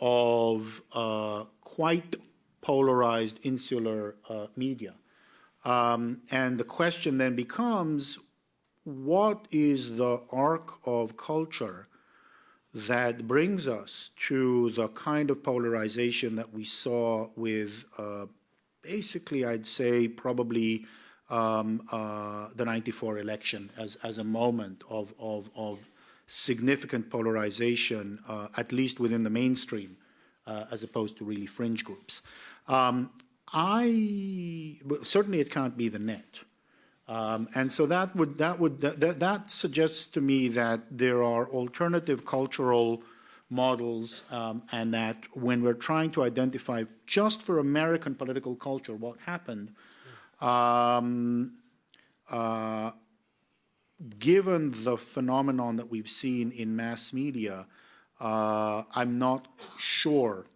E: of uh, quite polarized insular uh, media. Um, and the question then becomes, what is the arc of culture that brings us to the kind of polarization that we saw with uh, basically, I'd say, probably um, uh, the 94 election as, as a moment of, of, of significant polarization, uh, at least within the mainstream, uh, as opposed to really fringe groups. Um, I certainly it can't be the net, um, and so that would that would that, that suggests to me that there are alternative cultural models, um, and that when we're trying to identify just for American political culture what happened. Um, uh, given the phenomenon that we've seen in mass media, uh, I'm not sure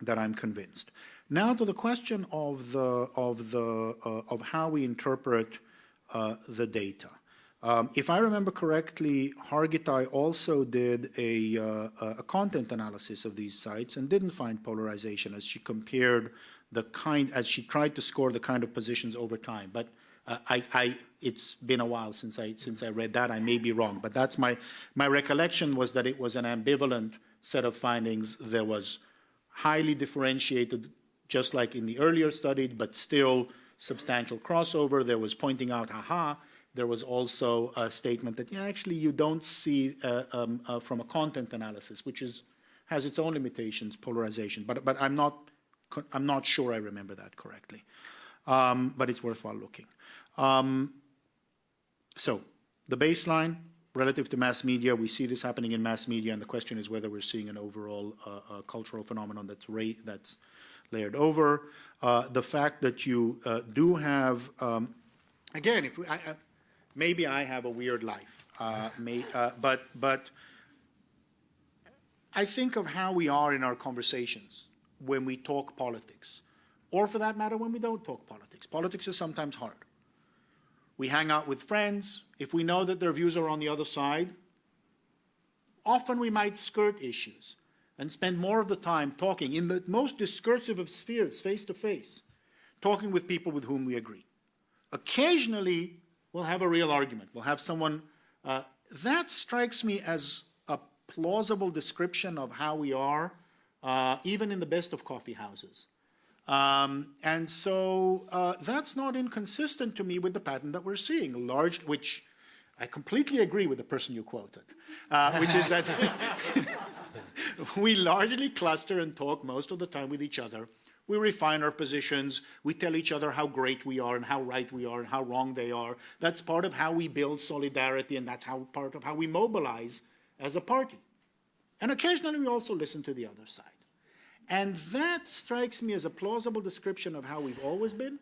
E: that I'm convinced. Now to the question of the of the uh, of how we interpret uh, the data. Um, if I remember correctly, Hargittai also did a, uh, a content analysis of these sites and didn't find polarization as she compared the kind as she tried to score the kind of positions over time. But uh, I, I, it's been a while since I, since I read that. I may be wrong, but that's my, my recollection was that it was an ambivalent set of findings. There was highly differentiated, just like in the earlier study, but still substantial crossover. There was pointing out, aha, there was also a statement that, yeah, actually you don't see uh, um, uh, from a content analysis, which is, has its own limitations, polarization. But, but I'm, not, I'm not sure I remember that correctly. Um, but it's worthwhile looking. Um, so the baseline relative to mass media, we see this happening in mass media, and the question is whether we're seeing an overall uh, uh, cultural phenomenon that's, that's layered over. Uh, the fact that you uh, do have, um, again, if I, maybe I have a weird life, uh, may, uh, but but I think of how we are in our conversations when we talk politics, or for that matter, when we don't talk politics. Politics is sometimes hard. We hang out with friends. If we know that their views are on the other side, often we might skirt issues and spend more of the time talking in the most discursive of spheres, face to face, talking with people with whom we agree. Occasionally, we'll have a real argument. We'll have someone. Uh, that strikes me as a plausible description of how we are, uh, even in the best of coffee houses. Um, and so uh, that's not inconsistent to me with the pattern that we're seeing, large, which I completely agree with the person you quoted, uh, which is that <laughs> <laughs> <laughs> we largely cluster and talk most of the time with each other. We refine our positions. We tell each other how great we are and how right we are and how wrong they are. That's part of how we build solidarity, and that's how part of how we mobilize as a party. And occasionally we also listen to the other side. And that strikes me as a plausible description of how we've always been,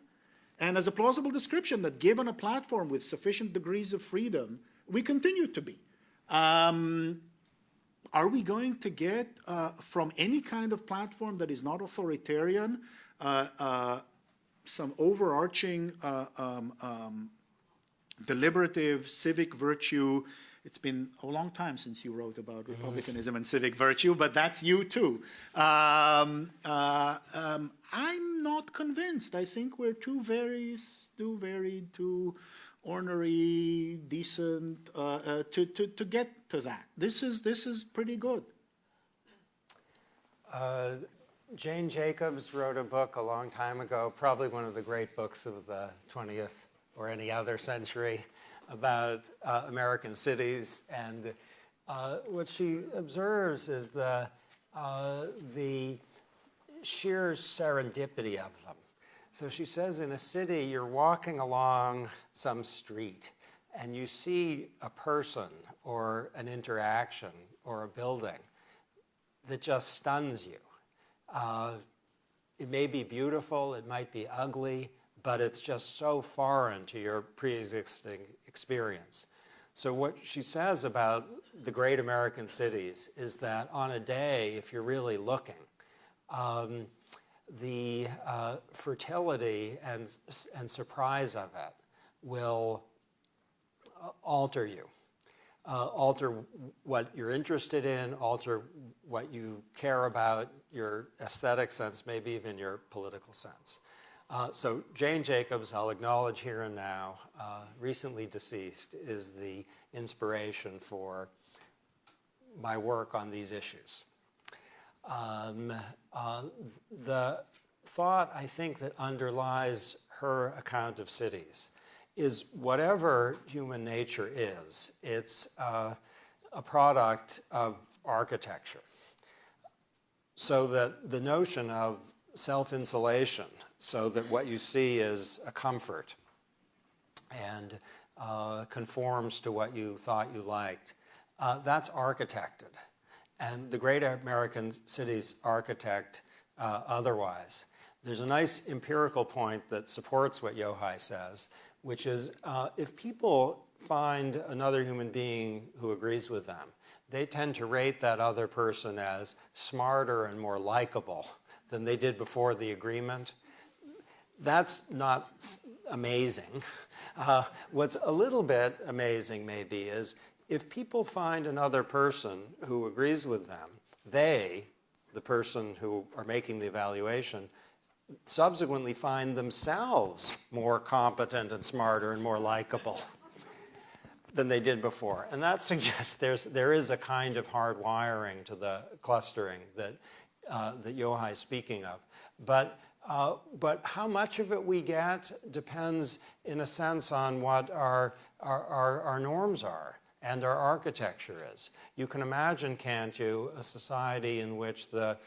E: and as a plausible description that given a platform with sufficient degrees of freedom, we continue to be. Um, are we going to get uh, from any kind of platform that is not authoritarian uh, uh, some overarching uh, um, um, deliberative civic virtue it's been a long time since you wrote about republicanism and civic virtue, but that's you too. Um, uh, um, I'm not convinced. I think we're too very, too varied, too ornery, decent uh, uh, to, to, to get to that. This is, this is pretty good.
D: Uh, Jane Jacobs wrote a book a long time ago, probably one of the great books of the 20th or any other century, about uh, American cities. And uh, what she observes is the, uh, the sheer serendipity of them. So she says in a city, you're walking along some street and you see a person or an interaction or a building that just stuns you. Uh, it may be beautiful, it might be ugly, but it's just so foreign to your pre-existing experience. So what she says about the great American cities is that on a day, if you're really looking, um, the uh, fertility and, and surprise of it will uh, alter you, uh, alter what you're interested in, alter what you care about, your aesthetic sense, maybe even your political sense. Uh, so Jane Jacobs, I'll acknowledge here and now, uh, recently deceased, is the inspiration for my work on these issues. Um, uh, the thought, I think, that underlies her account of cities is whatever human nature is, it's uh, a product of architecture. So that the notion of self-insulation, so that what you see is a comfort and uh, conforms to what you thought you liked. Uh, that's architected. And the great American cities architect uh, otherwise. There's a nice empirical point that supports what Yochai says, which is uh, if people find another human being who agrees with them, they tend to rate that other person as smarter and more likable than they did before the agreement. That's not amazing. <laughs> Uh, what's a little bit amazing, maybe, is if people find another person who agrees with them, they, the person who are making the evaluation, subsequently find themselves more competent and smarter and more likable <laughs> than they did before. And that suggests there's, there is a kind of hard wiring to the clustering that uh, that speaking of. But, uh, but how much of it we get depends, in a sense, on what our, our, our, our norms are and our architecture is. You can imagine, can't you, a society in which the,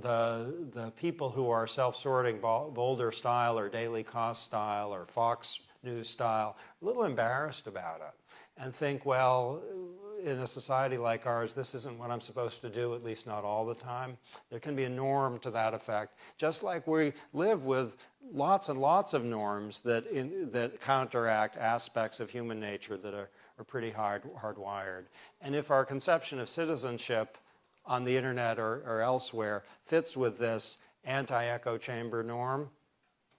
D: the, the people who are self-sorting Boulder style or Daily Kos style or Fox News style, a little embarrassed about it and think, well, in a society like ours, this isn't what I'm supposed to do, at least not all the time. There can be a norm to that effect, just like we live with lots and lots of norms that, in, that counteract aspects of human nature that are, are pretty hard, hardwired. And if our conception of citizenship on the internet or, or elsewhere fits with this anti-echo chamber norm,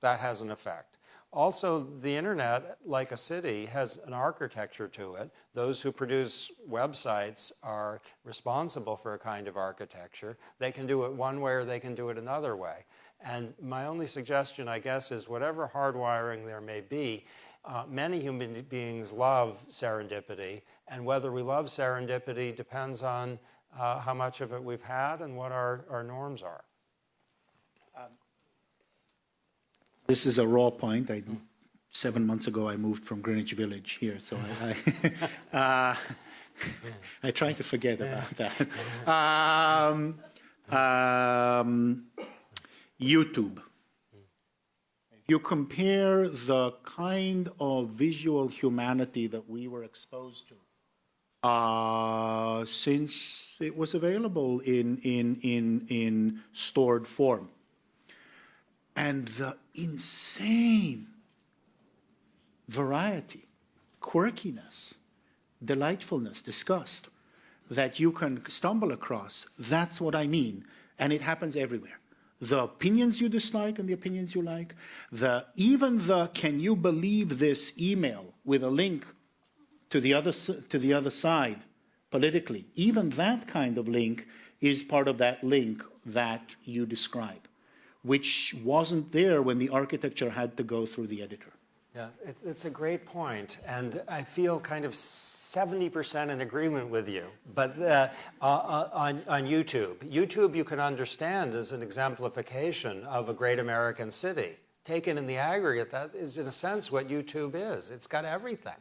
D: that has an effect. Also, the internet, like a city, has an architecture to it. Those who produce websites are responsible for a kind of architecture. They can do it one way or they can do it another way. And my only suggestion, I guess, is whatever hardwiring there may be, uh, many human beings love serendipity, and whether we love serendipity depends on uh, how much of it we've had and what our, our norms are.
E: This is a raw point. I, seven months ago, I moved from Greenwich Village here, so I, I, <laughs> uh, <laughs> I try to forget about that. <laughs> Um, um, YouTube. You compare the kind of visual humanity that we were exposed to uh, since it was available in, in, in, in stored form, and the insane variety, quirkiness, delightfulness, disgust that you can stumble across. That's what I mean. And it happens everywhere. The opinions you dislike and the opinions you like, the even the can you believe this email with a link to the other to the other side politically, even that kind of link is part of that link that you describe, which wasn't there when the architecture had to go through the editor.
D: Yeah, it's, it's a great point, and I feel kind of 70% in agreement with you. But uh, uh, on, on YouTube, YouTube you can understand as an exemplification of a great American city. Taken in the aggregate, that is in a sense what YouTube is. It's got everything.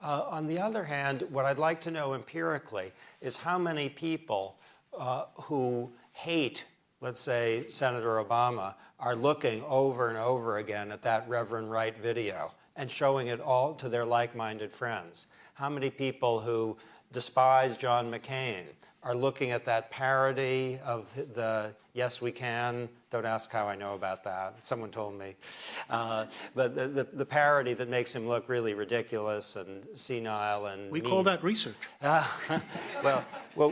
D: Uh, on the other hand, what I'd like to know empirically is how many people uh, who hate let's say Senator Obama, are looking over and over again at that Reverend Wright video and showing it all to their like minded friends? How many people who despise John McCain are looking at that parody of the Yes We Can. Don't ask how I know about that. Someone told me. Uh, but the, the, the, parody that makes him look really ridiculous and senile and
E: We
D: mean.
E: call that research.
D: Uh, <laughs> well, well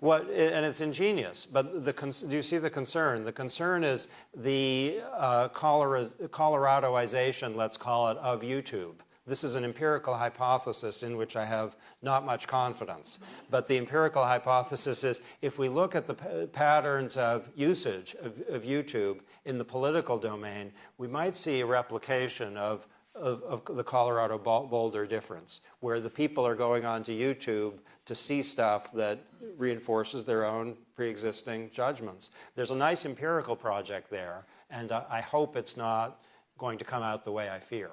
D: what, and it's ingenious. But the, do you see the concern? The concern is the uh, Coloradoization, let's call it, of YouTube. This is an empirical hypothesis in which I have not much confidence. But the empirical hypothesis is if we look at the patterns of usage of, of, YouTube in the political domain, we might see a replication of, of, of the Colorado Boulder difference, where the people are going onto YouTube to see stuff that reinforces their own pre existing judgments. There's a nice empirical project there, and uh, I hope it's not going to come out the way I fear.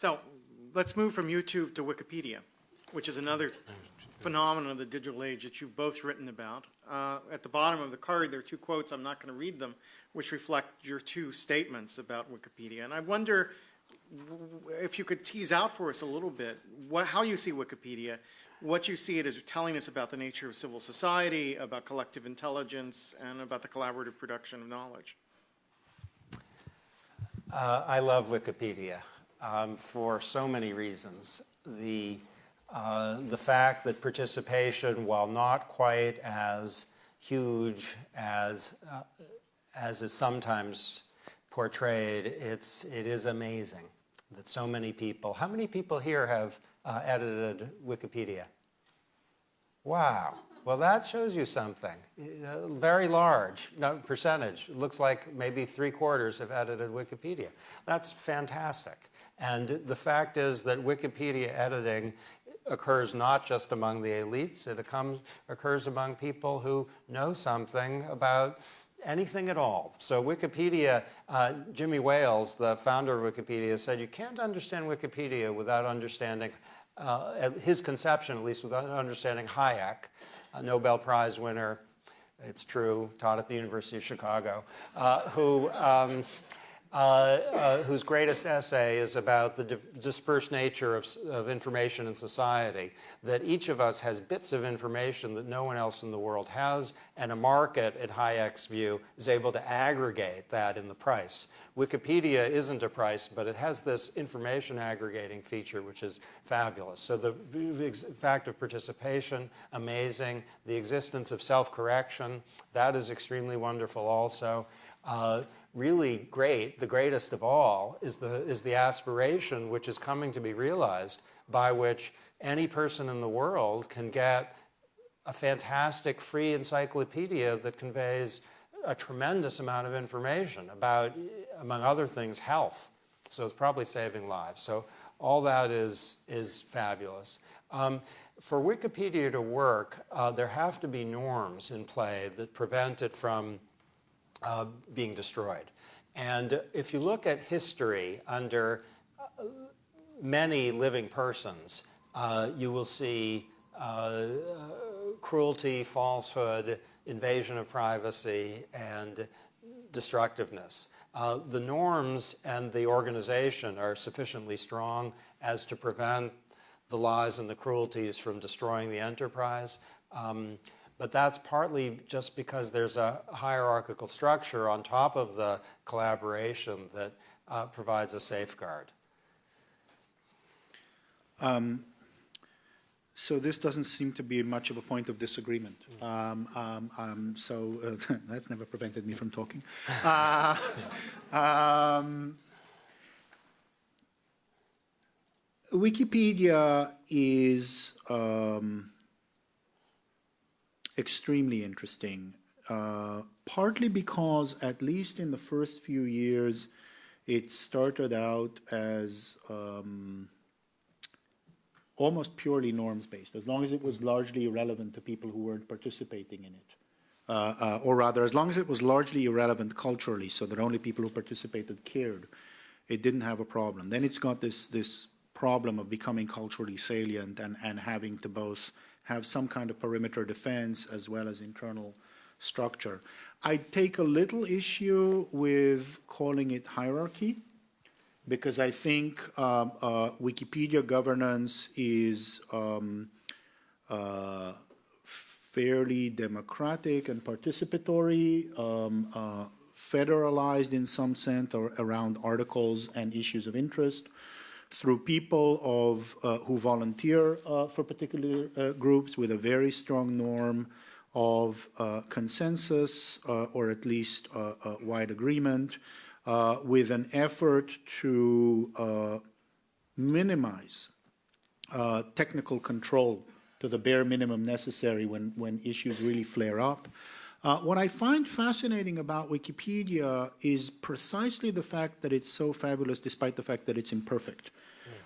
C: So let's move from YouTube to Wikipedia, which is another phenomenon of the digital age that you've both written about. Uh, at the bottom of the card, there are two quotes. I'm not going to read them, which reflect your two statements about Wikipedia. And I wonder if you could tease out for us a little bit what, how you see Wikipedia, what you see it as telling us about the nature of civil society, about collective intelligence, and about the collaborative production of knowledge.
D: Uh, I love Wikipedia um, for so many reasons. The, uh, the fact that participation, while not quite as huge as, uh, as is sometimes portrayed, it's, it is amazing that so many people, how many people here have uh, edited Wikipedia? Wow. Well, that shows you something. Uh, very large percentage. It looks like maybe three quarters have edited Wikipedia. That's fantastic. And the fact is that Wikipedia editing occurs not just among the elites, it occurs among people who know something about anything at all. So Wikipedia, uh, Jimmy Wales, the founder of Wikipedia, said you can't understand Wikipedia without understanding, uh, his conception at least, without understanding Hayek, a Nobel Prize winner, it's true, taught at the University of Chicago, uh, who um, Uh, uh, whose greatest essay is about the di dispersed nature of, of, information in society, that each of us has bits of information that no one else in the world has, and a market, at Hayek's view, is able to aggregate that in the price. Wikipedia isn't a price, but it has this information aggregating feature, which is fabulous. So the fact of participation, amazing. The existence of self-correction, that is extremely wonderful also. Uh, really great, the greatest of all, is the, is the aspiration which is coming to be realized by which any person in the world can get a fantastic free encyclopedia that conveys a tremendous amount of information about, among other things, health. So it's probably saving lives. So all that is, is fabulous. Um, for Wikipedia to work, uh, there have to be norms in play that prevent it from uh, being destroyed. And if you look at history under uh, many living persons, uh, you will see uh, cruelty, falsehood, invasion of privacy, and destructiveness. Uh, the norms and the organization are sufficiently strong as to prevent the lies and the cruelties from destroying the enterprise. Um, but that's partly just because there's a hierarchical structure on top of the collaboration that uh, provides a safeguard.
E: Um, so this doesn't seem to be much of a point of disagreement. Um, um, um, so uh, <laughs> that's never prevented me from talking. Uh, <laughs> um, Wikipedia is um, extremely interesting, uh, partly because, at least in the first few years, it started out as um, almost purely norms-based, as long as it was largely irrelevant to people who weren't participating in it. Uh, uh, or rather, as long as it was largely irrelevant culturally, so that only people who participated cared, it didn't have a problem. Then it's got this, this problem of becoming culturally salient and, and having to both have some kind of perimeter defense as well as internal structure. I take a little issue with calling it hierarchy because I think uh, uh, Wikipedia governance is um, uh, fairly democratic and participatory, um, uh, federalized in some sense or around articles and issues of interest through people of, uh, who volunteer uh, for particular groups with a very strong norm of consensus or at least wide agreement uh, with an effort to uh, minimize uh, technical control to the bare minimum necessary when, when issues really flare up. Uh, what I find fascinating about Wikipedia is precisely the fact that it's so fabulous despite the fact that it's imperfect.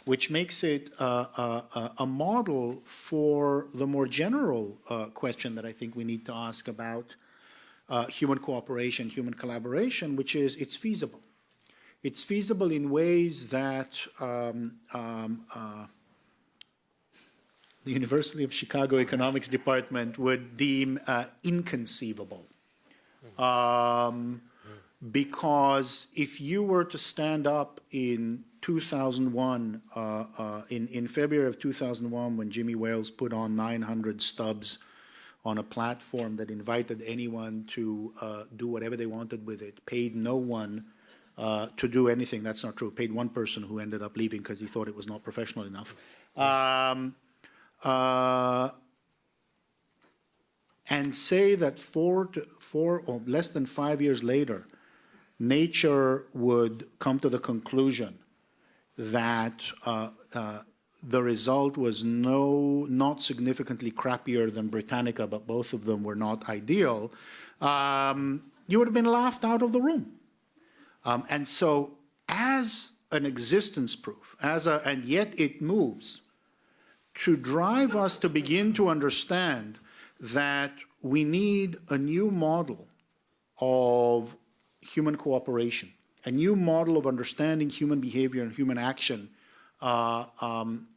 E: Which makes it uh, uh, a model for the more general question that I think we need to ask about uh, human cooperation, human collaboration, which is it's feasible. It's feasible in ways that um, um, uh, the University of Chicago Economics Department would deem uh, inconceivable. Um, because if you were to stand up in 2001, uh, uh, in, in February of 2001, when Jimmy Wales put on 900 stubs on a platform that invited anyone to uh, do whatever they wanted with it, paid no one uh, to do anything. That's not true. Paid one person who ended up leaving because he thought it was not professional enough. Um, uh, and say that four, to, four or less than five years later, nature would come to the conclusion that uh, uh, the result was no, not significantly crappier than Britannica, but both of them were not ideal, um, you would have been laughed out of the room. Um, and so as an existence proof, as a, and yet it moves, to drive us to begin to understand that we need a new model of human cooperation, a new model of understanding human behavior and human action uh, um,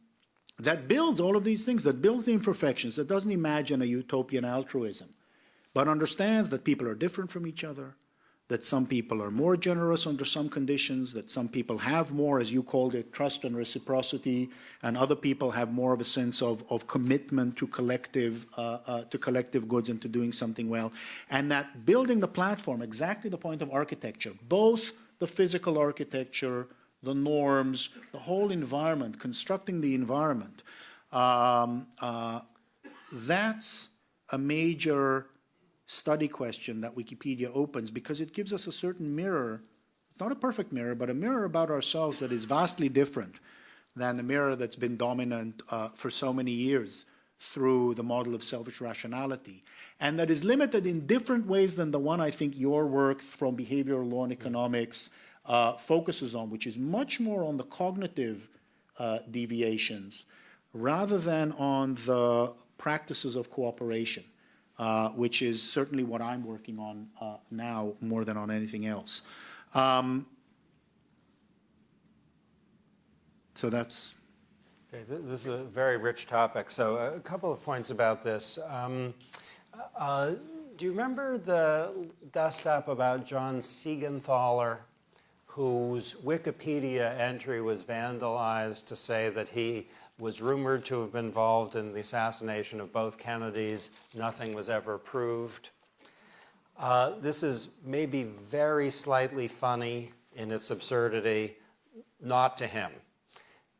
E: that builds all of these things, that builds the imperfections, that doesn't imagine a utopian altruism, but understands that people are different from each other, that some people are more generous under some conditions, that some people have more, as you called it, trust and reciprocity, and other people have more of a sense of, of commitment to collective, uh, uh, to collective goods and to doing something well. And that building the platform, exactly the point of architecture, both the physical architecture, the norms, the whole environment, constructing the environment, um, uh, that's a major study question that Wikipedia opens because it gives us a certain mirror. It's not a perfect mirror, but a mirror about ourselves that is vastly different than the mirror that's been dominant uh, for so many years through the model of selfish rationality, and that is limited in different ways than the one I think your work from behavioral law and economics uh, focuses on, which is much more on the cognitive uh, deviations rather than on the practices of cooperation, uh, which is certainly what I'm working on uh, now more than on anything else. Um, so that's.
D: Okay, this is a very rich topic. So a couple of points about this. Um, uh, do you remember the dust up about John Siegenthaler, whose Wikipedia entry was vandalized to say that he was rumored to have been involved in the assassination of both Kennedys. Nothing was ever proved. Uh, this is maybe very slightly funny in its absurdity, not to him.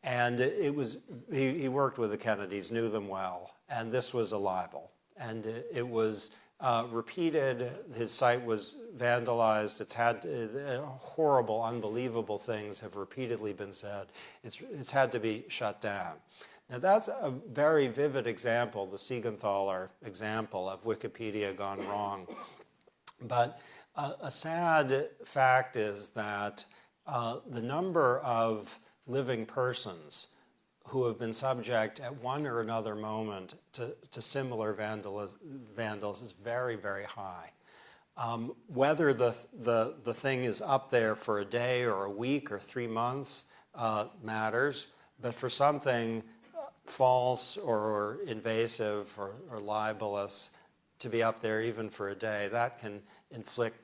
D: And it was, he, he worked with the Kennedys, knew them well, and this was a libel. And it, it was uh, repeated. His site was vandalized. It's had uh, horrible, unbelievable things have repeatedly been said. It's, it's had to be shut down. Now, that's a very vivid example, the Siegenthaler example of Wikipedia gone wrong. But uh, a sad fact is that uh, the number of living persons who have been subject at one or another moment to, to similar vandals, vandals is very, very high. Um, whether the, the, the thing is up there for a day or a week or three months uh, matters, but for something false or invasive or, or libelous to be up there even for a day, that can inflict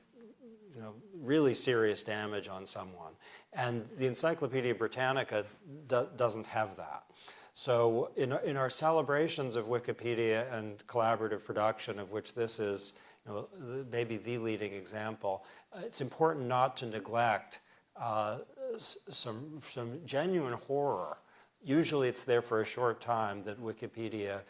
D: you know, really serious damage on someone. And the Encyclopedia Britannica do doesn't have that. So in, in our celebrations of Wikipedia and collaborative production, of which this is you know, maybe the leading example, it's important not to neglect uh, some, some genuine horror. Usually it's there for a short time that Wikipedia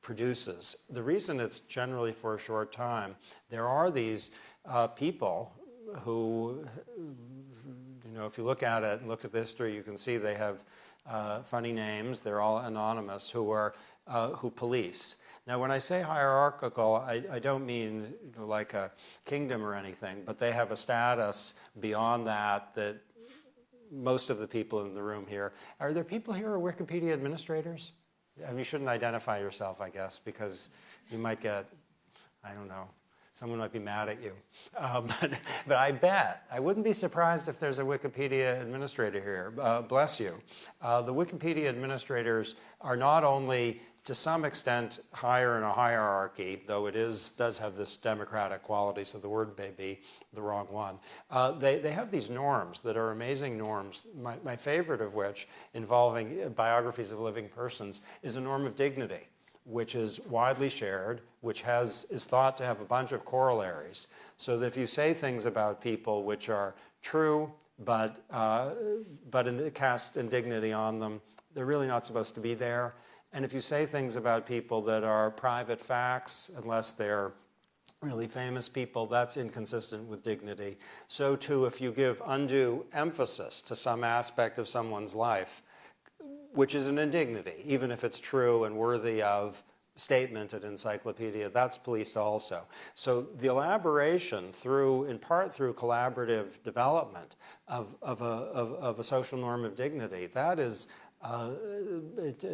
D: produces. The reason it's generally for a short time, there are these uh, people who know, if you look at it and look at the history, you can see they have uh, funny names. They're all anonymous who are uh, who police. Now, when I say hierarchical, I, I don't mean you know, like a kingdom or anything, but they have a status beyond that that most of the people in the room here. Are there people here who are Wikipedia administrators? I mean, you shouldn't identify yourself, I guess, because you might get, I don't know, Someone might be mad at you. Um, <laughs> but, but, I bet, I wouldn't be surprised if there's a Wikipedia administrator here. Uh, bless you. Uh, the Wikipedia administrators are not only to some extent higher in a hierarchy, though it is, does have this democratic quality, so the word may be the wrong one. Uh, they, they have these norms that are amazing norms, my, my favorite of which, involving biographies of living persons, is a norm of dignity which is widely shared, which has, is thought to have a bunch of corollaries. So that if you say things about people which are true, but, uh, but in, cast indignity on them, they're really not supposed to be there. And if you say things about people that are private facts, unless they're really famous people, that's inconsistent with dignity. So too, if you give undue emphasis to some aspect of someone's life, which is an indignity, even if it's true and worthy of statement at encyclopedia, that's policed also. So the elaboration through, in part through collaborative development of, of, a, of, of a social norm of dignity, that is uh,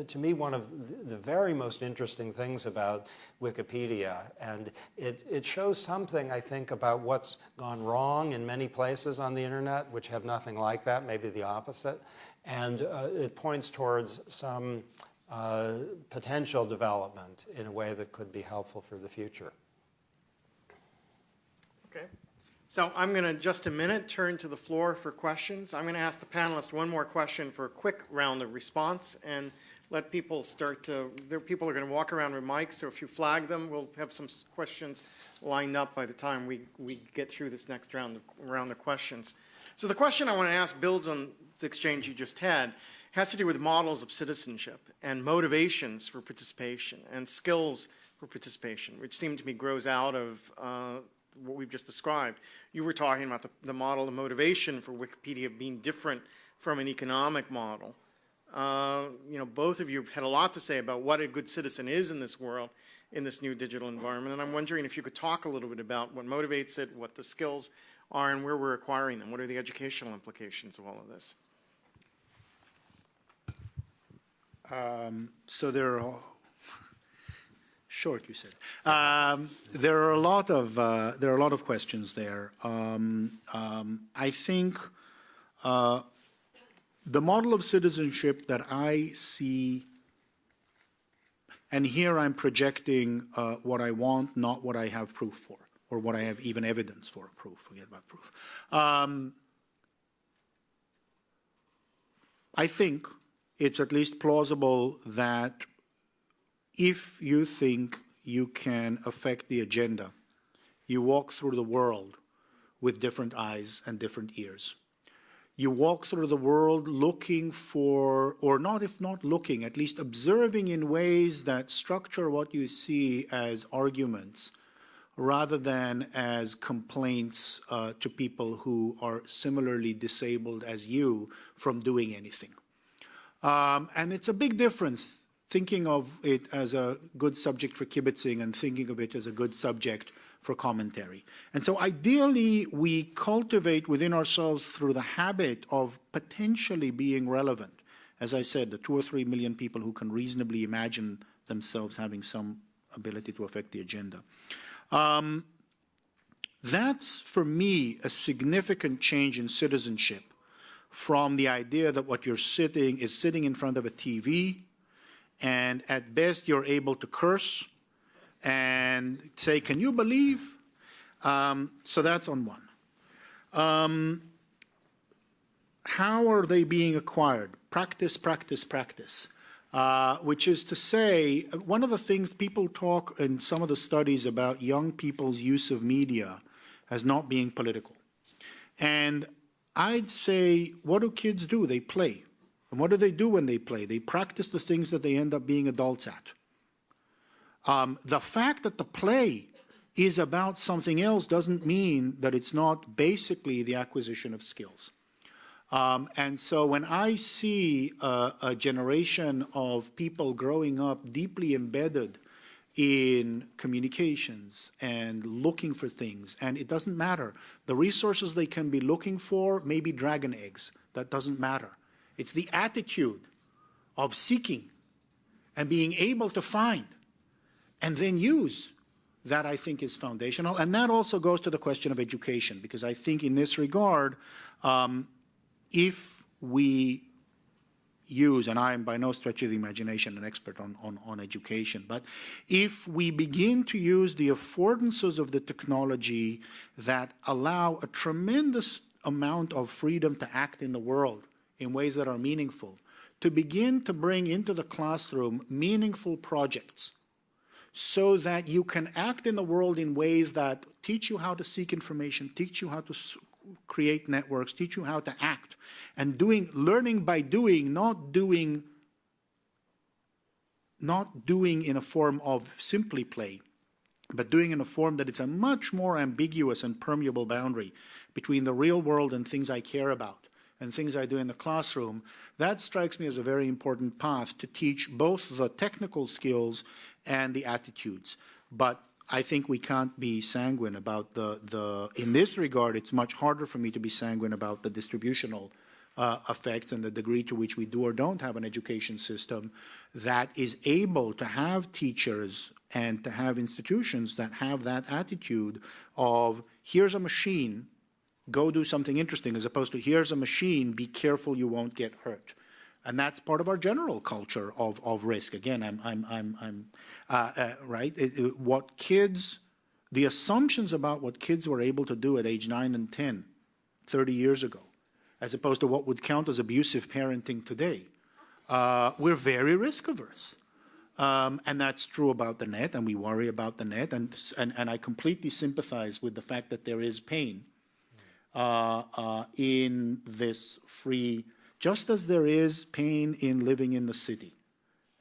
D: to me, one of the very most interesting things about Wikipedia. And it, it shows something, I think, about what's gone wrong in many places on the internet, which have nothing like that, maybe the opposite. And uh, it points towards some uh, potential development in a way that could be helpful for the future.
C: Okay. So I'm going to, just a minute, turn to the floor for questions. I'm going to ask the panelists one more question for a quick round of response and let people start to, there people are going to walk around with mics, so if you flag them, we'll have some questions lined up by the time we, we get through this next round of, round of questions. So the question I want to ask builds on the exchange you just had has to do with models of citizenship and motivations for participation and skills for participation, which seem to me grows out of uh, what we've just described. You were talking about the, the model of motivation for Wikipedia being different from an economic model. Uh, you know, both of you had a lot to say about what a good citizen is in this world, in this new digital environment. And I'm wondering if you could talk a little bit about what motivates it, what the skills are, and where we're acquiring them. What are the educational implications of all of this?
E: So there are, <laughs> short you said. Um, there are a lot of, uh, there are a lot of questions there. Um, um, I think uh, the model of citizenship that I see, and here I'm projecting uh, what I want, not what I have proof for, or what I have even evidence for, proof, forget about proof. Um, I think it's at least plausible that if you think you can affect the agenda, you walk through the world with different eyes and different ears. You walk through the world looking for, or not if not looking, at least observing in ways that structure what you see as arguments rather than as complaints uh, to people who are similarly disabled as you from doing anything. Um, and it's a big difference thinking of it as a good subject for kibitzing and thinking of it as a good subject for commentary. And so ideally, we cultivate within ourselves through the habit of potentially being relevant. As I said, the two or three million people who can reasonably imagine themselves having some ability to affect the agenda. Um, that's, for me, a significant change in citizenship from the idea that what you're sitting is sitting in front of a TV and at best you're able to curse and say, can you believe? Um, so that's on one. Um, how are they being acquired? Practice, practice, practice. Uh, which is to say, one of the things people talk in some of the studies about young people's use of media as not being political. And I'd say, what do kids do? They play. And what do they do when they play? They practice the things that they end up being adults at. Um, the fact that the play is about something else doesn't mean that it's not basically the acquisition of skills. Um, and so when I see a, a generation of people growing up deeply embedded in communications and looking for things. And it doesn't matter. The resources they can be looking for may be dragon eggs. That doesn't matter. It's the attitude of seeking and being able to find and then use that I think is foundational. And that also goes to the question of education, because I think in this regard, um, if we use, and I am by no stretch of the imagination an expert on, on, on education, but if we begin to use the affordances of the technology that allow a tremendous amount of freedom to act in the world in ways that are meaningful, to begin to bring into the classroom meaningful projects so that you can act in the world in ways that teach you how to seek information, teach you how to create networks, teach you how to act, and doing, learning by doing, not doing, not doing in a form of simply play, but doing in a form that it's a much more ambiguous and permeable boundary between the real world and things I care about and things I do in the classroom, that strikes me as a very important path to teach both the technical skills and the attitudes. But I think we can't be sanguine about the, the, in this regard, it's much harder for me to be sanguine about the distributional uh, effects and the degree to which we do or don't have an education system that is able to have teachers and to have institutions that have that attitude of here's a machine, go do something interesting, as opposed to here's a machine, be careful you won't get hurt and that's part of our general culture of, of risk. Again, I'm, I'm, I'm, I'm uh, uh, right. It, it, what kids, the assumptions about what kids were able to do at age nine and 10, 30 years ago, as opposed to what would count as abusive parenting today, uh, we're very risk averse. Um, and that's true about the net, and we worry about the net, and, and, and I completely sympathize with the fact that there is pain uh, uh, in this free just as there is pain in living in the city,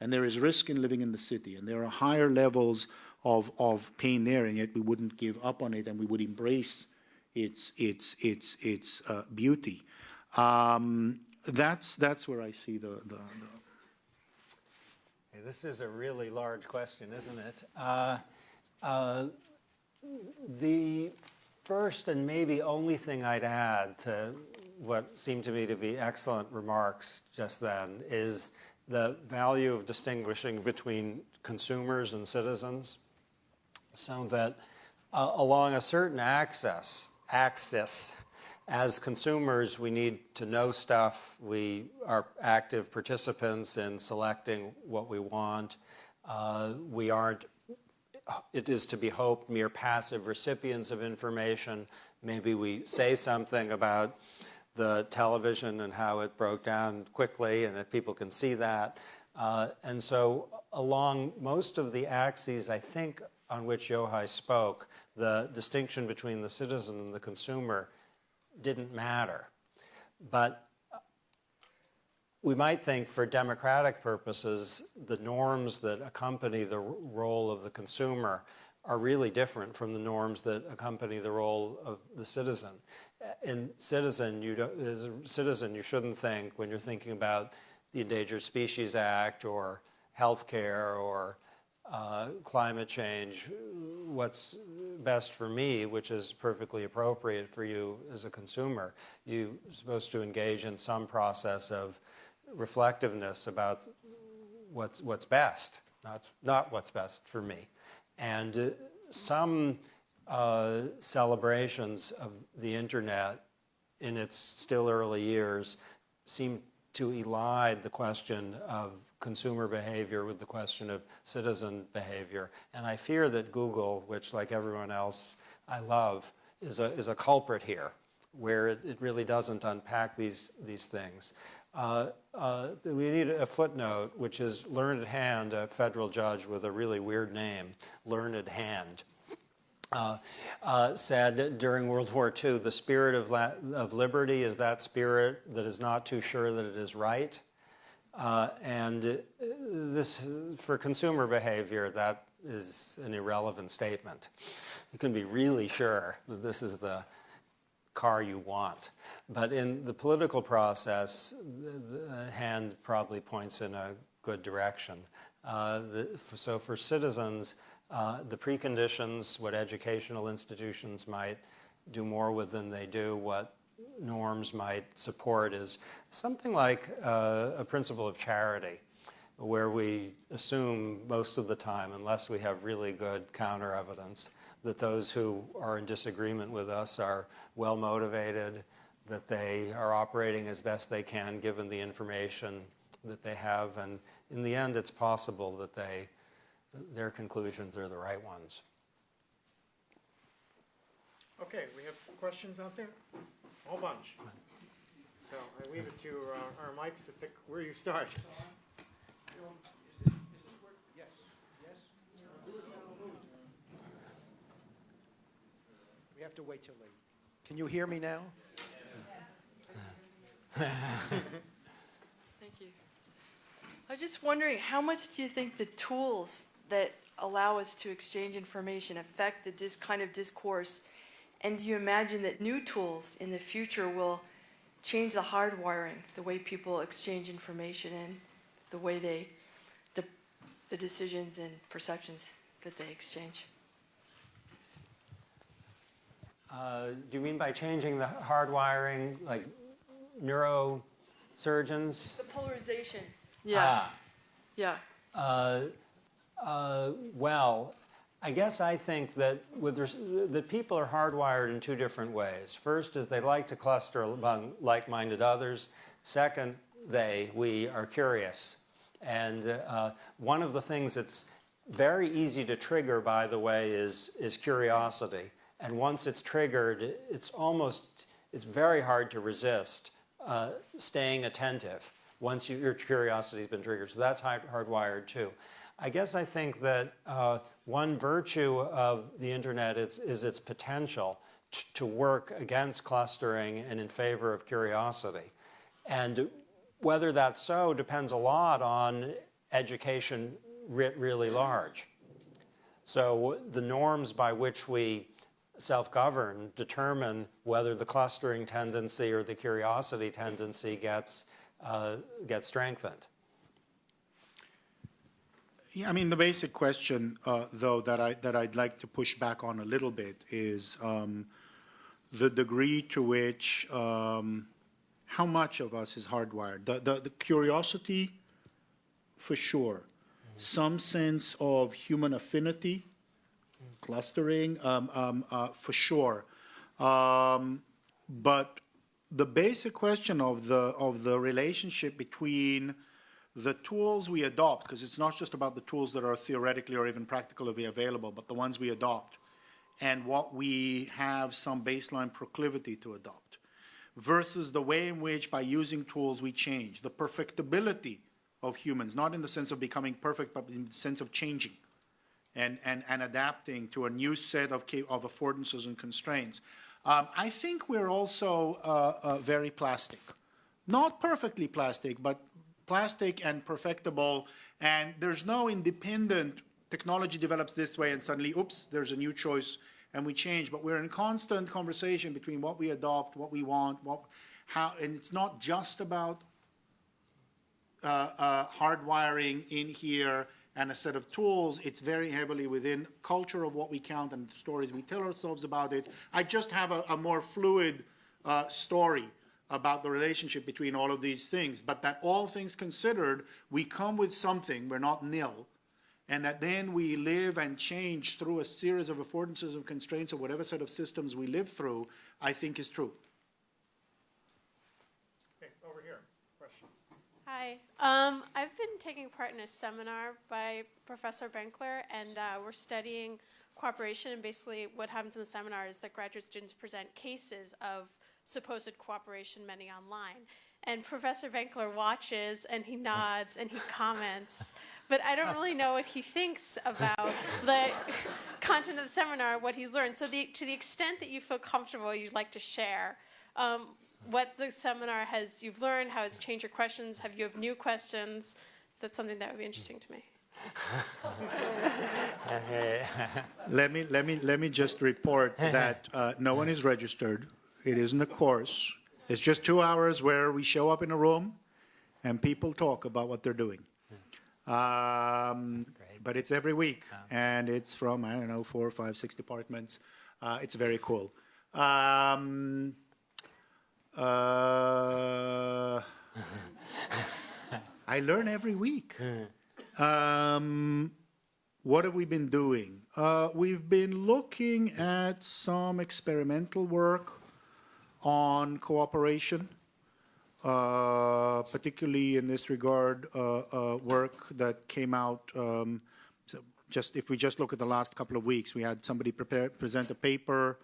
E: and there is risk in living in the city, and there are higher levels of, of pain there, and yet we wouldn't give up on it and we would embrace its, its, its, its uh, beauty. Um, That's, that's where I see the, the, the
D: This is a really large question, isn't it? Uh, uh, The first and maybe only thing I'd add to what seemed to me to be excellent remarks just then is the value of distinguishing between consumers and citizens so that uh, along a certain axis, axis, as consumers, we need to know stuff. We are active participants in selecting what we want. Uh, we aren't, it is to be hoped, mere passive recipients of information. Maybe we say something about the television and how it broke down quickly and that people can see that. Uh, and so, along most of the axes, I think, on which Yochai spoke, the distinction between the citizen and the consumer didn't matter. But we might think for democratic purposes, the norms that accompany the role of the consumer are really different from the norms that accompany the role of the citizen. In citizen, you don't, as a citizen, you shouldn't think when you're thinking about the Endangered Species Act or healthcare or uh, climate change, what's best for me, which is perfectly appropriate for you as a consumer. You're supposed to engage in some process of reflectiveness about what's, what's best, not, not what's best for me. And uh, some uh, celebrations of the internet in its still early years seem to elide the question of consumer behavior with the question of citizen behavior. And I fear that Google, which like everyone else I love, is a, is a culprit here, where it, it really doesn't unpack these, these things. Uh, uh, we need a footnote, which is Learned Hand, a federal judge with a really weird name, Learned Hand. Uh, uh, said during World War II, the spirit of, of liberty is that spirit that is not too sure that it is right. Uh, and uh, this, for consumer behavior, that is an irrelevant statement. You can be really sure that this is the car you want. But in the political process, the, hand probably points in a good direction. Uh, the, so for citizens, uh, the preconditions, what educational institutions might do more with than they do, what norms might support is something like uh, a principle of charity, where we assume most of the time, unless we have really good counter evidence, that those who are in disagreement with us are well motivated, that they are operating as best they can given the information that they have, and in the end, it's possible that they, their conclusions are the right ones.
C: Okay, we have questions out there? A whole bunch. So I leave it to uh, our mics to pick where you start. Yes. Yes?
A: We have to wait till late. Can you hear me now?
F: Thank you. I was just wondering, how much do you think the tools that allow us to exchange information affect the dis kind of discourse? And do you imagine that new tools in the future will change the hardwiring, the way people exchange information and the way they, the, the decisions and perceptions that they exchange?
D: Uh, do you mean by changing the hardwiring, like neurosurgeons?
F: The polarization. Yeah.
D: Ah,
F: Yeah.
D: uh, uh, well, I guess I think that with that people are hardwired in two different ways. First is they like to cluster among like-minded others. Second, they, we, are curious. And uh, one of the things that's very easy to trigger, by the way, is, is curiosity. And once it's triggered, it's almost, it's very hard to resist uh, staying attentive once you, your curiosity has been triggered. So that's hard, hardwired too. I guess I think that uh, one virtue of the internet is, is its potential to work against clustering and in favor of curiosity. And whether that's so depends a lot on education writ really large. So the norms by which we self-govern determine whether the clustering tendency or the curiosity tendency gets, uh, gets strengthened.
E: Yeah, I mean, the basic question, uh, though, that, I, that I'd like to push back on a little bit is um, the degree to which, um, how much of us is hardwired. The, the, the curiosity, for sure. Some sense of human affinity, clustering, um, um, uh, for sure. Um, but the basic question of the, of the relationship between the tools we adopt, because it's not just about the tools that are theoretically or even practically available, but the ones we adopt, and what we have some baseline proclivity to adopt, versus the way in which by using tools we change, the perfectibility of humans, not in the sense of becoming perfect, but in the sense of changing and, and, and adapting to a new set of, of affordances and constraints. Um, I think we're also uh, uh, very plastic. Not perfectly plastic, but plastic and perfectible, and there's no independent technology develops this way and suddenly, oops, there's a new choice and we change. But we're in constant conversation between what we adopt, what we want, what, how, and it's not just about uh, uh, hardwiring in here and a set of tools. It's very heavily within culture of what we count and the stories we tell ourselves about it. I just have a, a more fluid uh, story about the relationship between all of these things, but that all things considered, we come with something, we're not nil, and that then we live and change through a series of affordances and constraints of whatever set of systems we live through, I think is true.
C: Okay, over here, question.
G: Hi. Um, I've been taking part in a seminar by Professor Benkler, and uh, we're studying cooperation. And basically, what happens in the seminar is that graduate students present cases of supposed cooperation, many online. And Professor Benkler watches and he nods and he comments, but I don't really know what he thinks about the <laughs> content of the seminar, what he's learned. So, the, to the extent that you feel comfortable, you'd like to share um, what the seminar has you've learned, how it's changed your questions, have you have new questions? That's something that would be interesting to me. <laughs>
E: let me let me let me just report <laughs> that uh, no one is registered. It isn't a course. It's just two hours where we show up in a room and people talk about what they're doing. Um, but it's every week, and it's from, I don't know, four, five, six departments. Uh, it's very cool. Um, uh, <laughs> I learn every week. Um, what have we been doing? Uh, we've been looking at some experimental work on cooperation, uh, particularly in this regard, uh, uh, work that came out. Um, so just if we just look at the last couple of weeks, we had somebody prepare, present a paper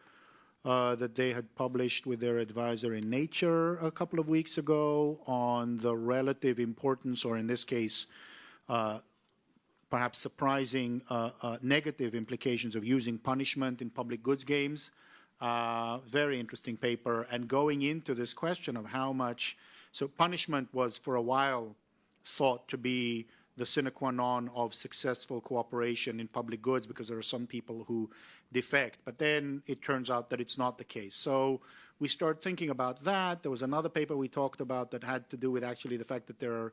E: uh, that they had published with their advisor in Nature a couple of weeks ago on the relative importance, or in this case, uh, perhaps surprising negative implications of using punishment in public goods games. Uh, very interesting paper. And going into this question of how much, so punishment was for a while thought to be the sine qua non of successful cooperation in public goods because there are some people who defect. But then it turns out that it's not the case. So we start thinking about that. There was another paper we talked about that had to do with actually the fact that there are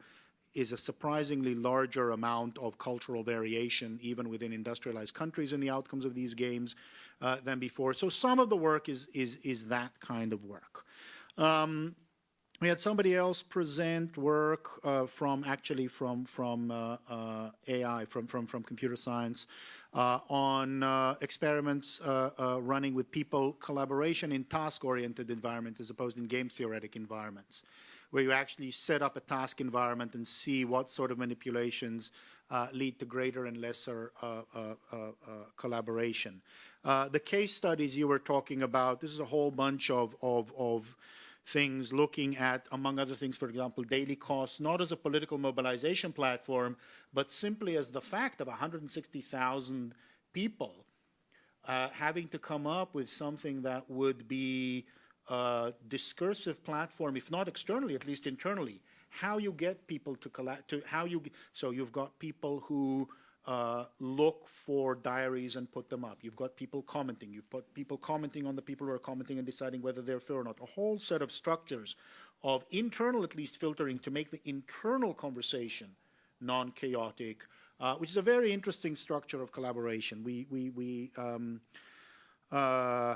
E: is a surprisingly larger amount of cultural variation, even within industrialized countries, in the outcomes of these games uh, than before. So some of the work is is is that kind of work. Um, we had somebody else present work uh, from actually from from uh, uh AI from from from computer science uh, on uh, experiments running with people collaboration in task-oriented environment as opposed in game theoretic environments where you actually set up a task environment and see what sort of manipulations uh, lead to greater and lesser uh, uh, uh, uh collaboration. the case studies you were talking about, this is a whole bunch of, of, of things looking at, among other things, for example, Daily Kos, not as a political mobilization platform, but simply as the fact of 160,000 people uh, having to come up with something that would be discursive platform, if not externally, at least internally. How you get people to collect, to how you, so you've got people who uh, look for diaries and put them up. You've got people commenting. You've got people commenting on the people who are commenting and deciding whether they're fair or not. A whole set of structures of internal, at least, filtering to make the internal conversation non-chaotic, uh, which is a very interesting structure of collaboration. We, we, we um, uh,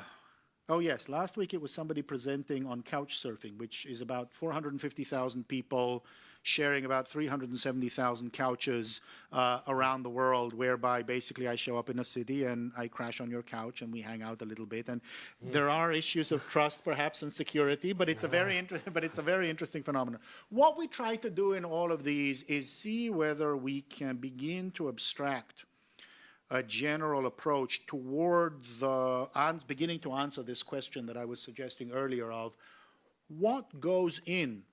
E: oh yes, last week it was somebody presenting on couch surfing, which is about 450,000 people sharing about 370,000 couches uh, around the world, whereby basically I show up in a city and I crash on your couch and we hang out a little bit. And there are issues of trust, perhaps, and security, but it's a very <laughs> inter- but it's a very interesting phenomenon. What we try to do in all of these is see whether we can begin to abstract a general approach toward the ans- beginning to answer this question that I was suggesting earlier of what goes in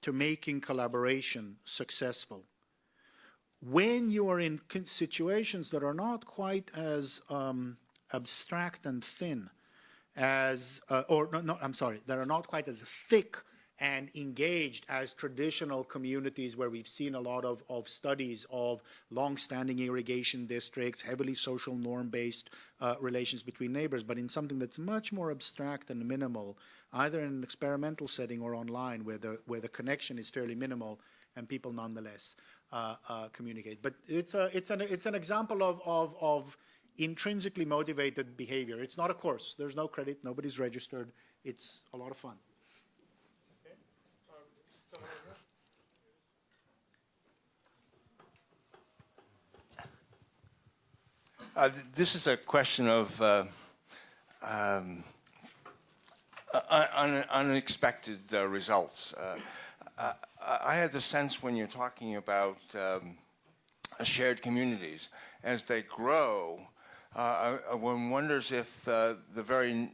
E: to making collaboration successful. When you are in situations that are not quite as um, abstract and thin as, uh, or no, no, I'm sorry, that are not quite as thick and engaged as traditional communities where we've seen a lot of, of studies of long-standing irrigation districts, heavily social norm-based uh, relations between neighbors, but in something that's much more abstract and minimal, either in an experimental setting or online where the, where the connection is fairly minimal and people nonetheless uh, uh, communicate. But it's, a, it's, an, it's an example of, of, of intrinsically motivated behavior. It's not a course. There's no credit. Nobody's registered. It's a lot of fun.
H: Uh, this is a question of uh, um, un- unexpected uh, results. Uh, uh, I had the sense when you're talking about um, shared communities, as they grow, uh, one wonders if the very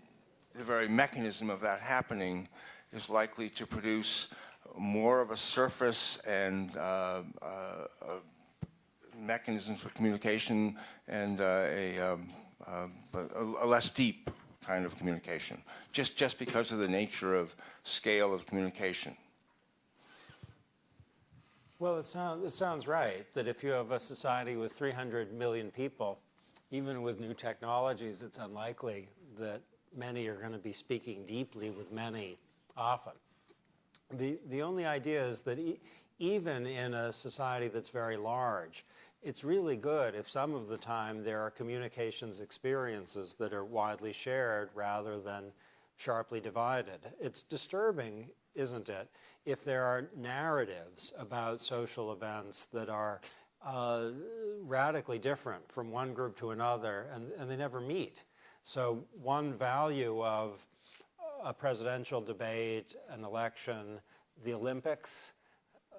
H: the very mechanism of that happening is likely to produce more of a surface and uh, uh, mechanisms for communication and uh, a, um, uh, a, a less deep kind of communication, just, just because of the nature of scale of communication.
D: Well, it, sound, it sounds right that if you have a society with 300 million people, even with new technologies, it's unlikely that many are going to be speaking deeply with many often. The, the only idea is that e- even in a society that's very large, it's really good if some of the time there are communications experiences that are widely shared rather than sharply divided. It's disturbing, isn't it, if there are narratives about social events that are uh, radically different from one group to another and, and they never meet. So, one value of a presidential debate, an election, the Olympics,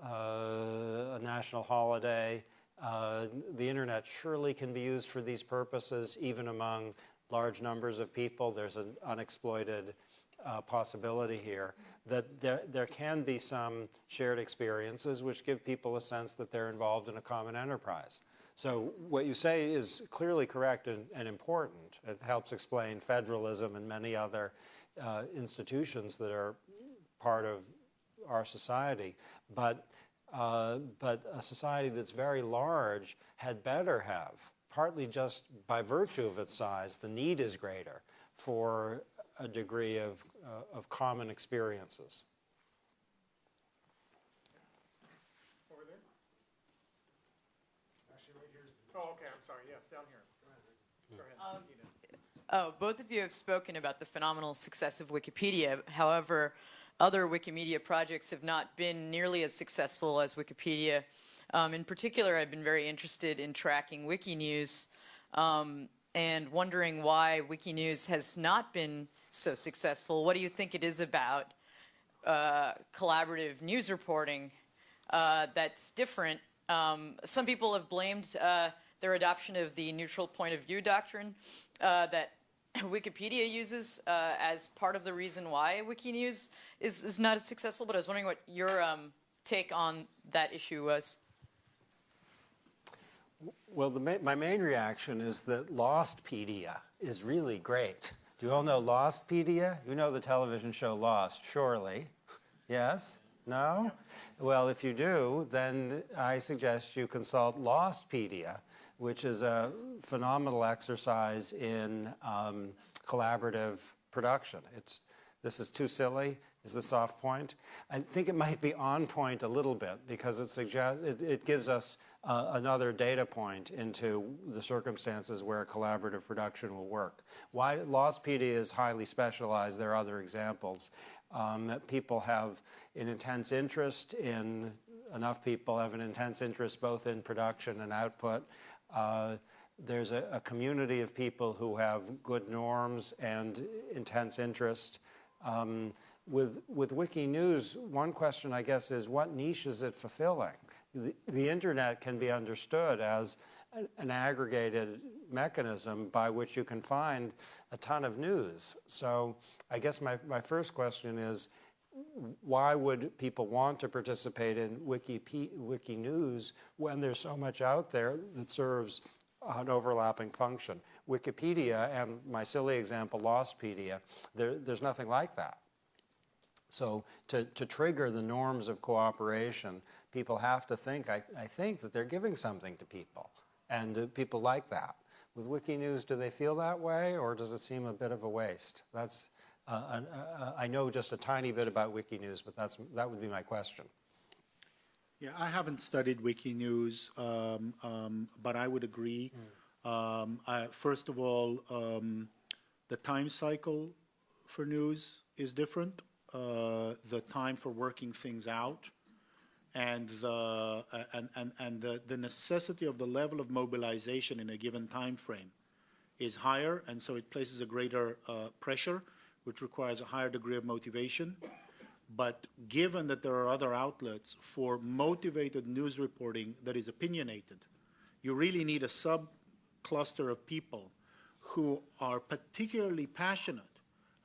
D: uh, a national holiday, uh, the internet surely can be used for these purposes, even among large numbers of people. There's an unexploited uh, possibility here that there, there can be some shared experiences which give people a sense that they're involved in a common enterprise. So what you say is clearly correct and, and important. It helps explain federalism and many other uh, institutions that are part of our society. But, uh, but a society that's very large had better have, partly just by virtue of its size, the need is greater for a degree of, uh, of common experiences.
C: Over there? Oh, okay, I'm sorry, yes, down here. Go ahead. Nina.
I: Oh, both of you have spoken about the phenomenal success of Wikipedia. However, other Wikimedia projects have not been nearly as successful as Wikipedia. Um, in particular, I've been very interested in tracking Wikinews um, and wondering why Wikinews has not been so successful. What do you think it is about uh, collaborative news reporting uh, that's different? Um, some people have blamed uh, their adoption of the neutral point of view doctrine uh, that <coughs> Wikipedia uses uh, as part of the reason why Wikinews is, is not as successful, but I was wondering what your um, take on that issue was.
D: Well, the ma- my main reaction is that Lostpedia is really great. Do you all know Lostpedia? You know the television show Lost, surely. Yes? No? Well, if you do, then I suggest you consult Lostpedia, which is a phenomenal exercise in um, collaborative production. It's, this is too silly, is the soft point. I think it might be on point a little bit because it suggests, it, it gives us uh, another data point into the circumstances where collaborative production will work. Why Lostpedia is highly specialized, there are other examples. Um, people have an intense interest in, enough people have an intense interest both in production and output. Uh, there's a, a, community of people who have good norms and intense interest. Um, with, with Wikinews, one question I guess is what niche is it fulfilling? The, the internet can be understood as an, an aggregated mechanism by which you can find a ton of news. So I guess my, my first question is, why would people want to participate in Wiki, Wiki News when there's so much out there that serves an overlapping function? Wikipedia and my silly example, Lostpedia, there, there's nothing like that. So to, to trigger the norms of cooperation, people have to think, I, I think, that they're giving something to people. And uh, people like that. With Wikinews, do they feel that way, or does it seem a bit of a waste? That's, uh, uh, uh I know just a tiny bit about Wikinews, but that's, that would be my question.
E: Yeah, I haven't studied Wikinews, um, um, but I would agree. Mm. Um, I, first of all, um, the time cycle for news is different uh, the time for working things out and the uh, and, and, and the, the necessity of the level of mobilization in a given time frame is higher and so it places a greater uh, pressure which requires a higher degree of motivation but given that there are other outlets for motivated news reporting that is opinionated you really need a sub cluster of people who are particularly passionate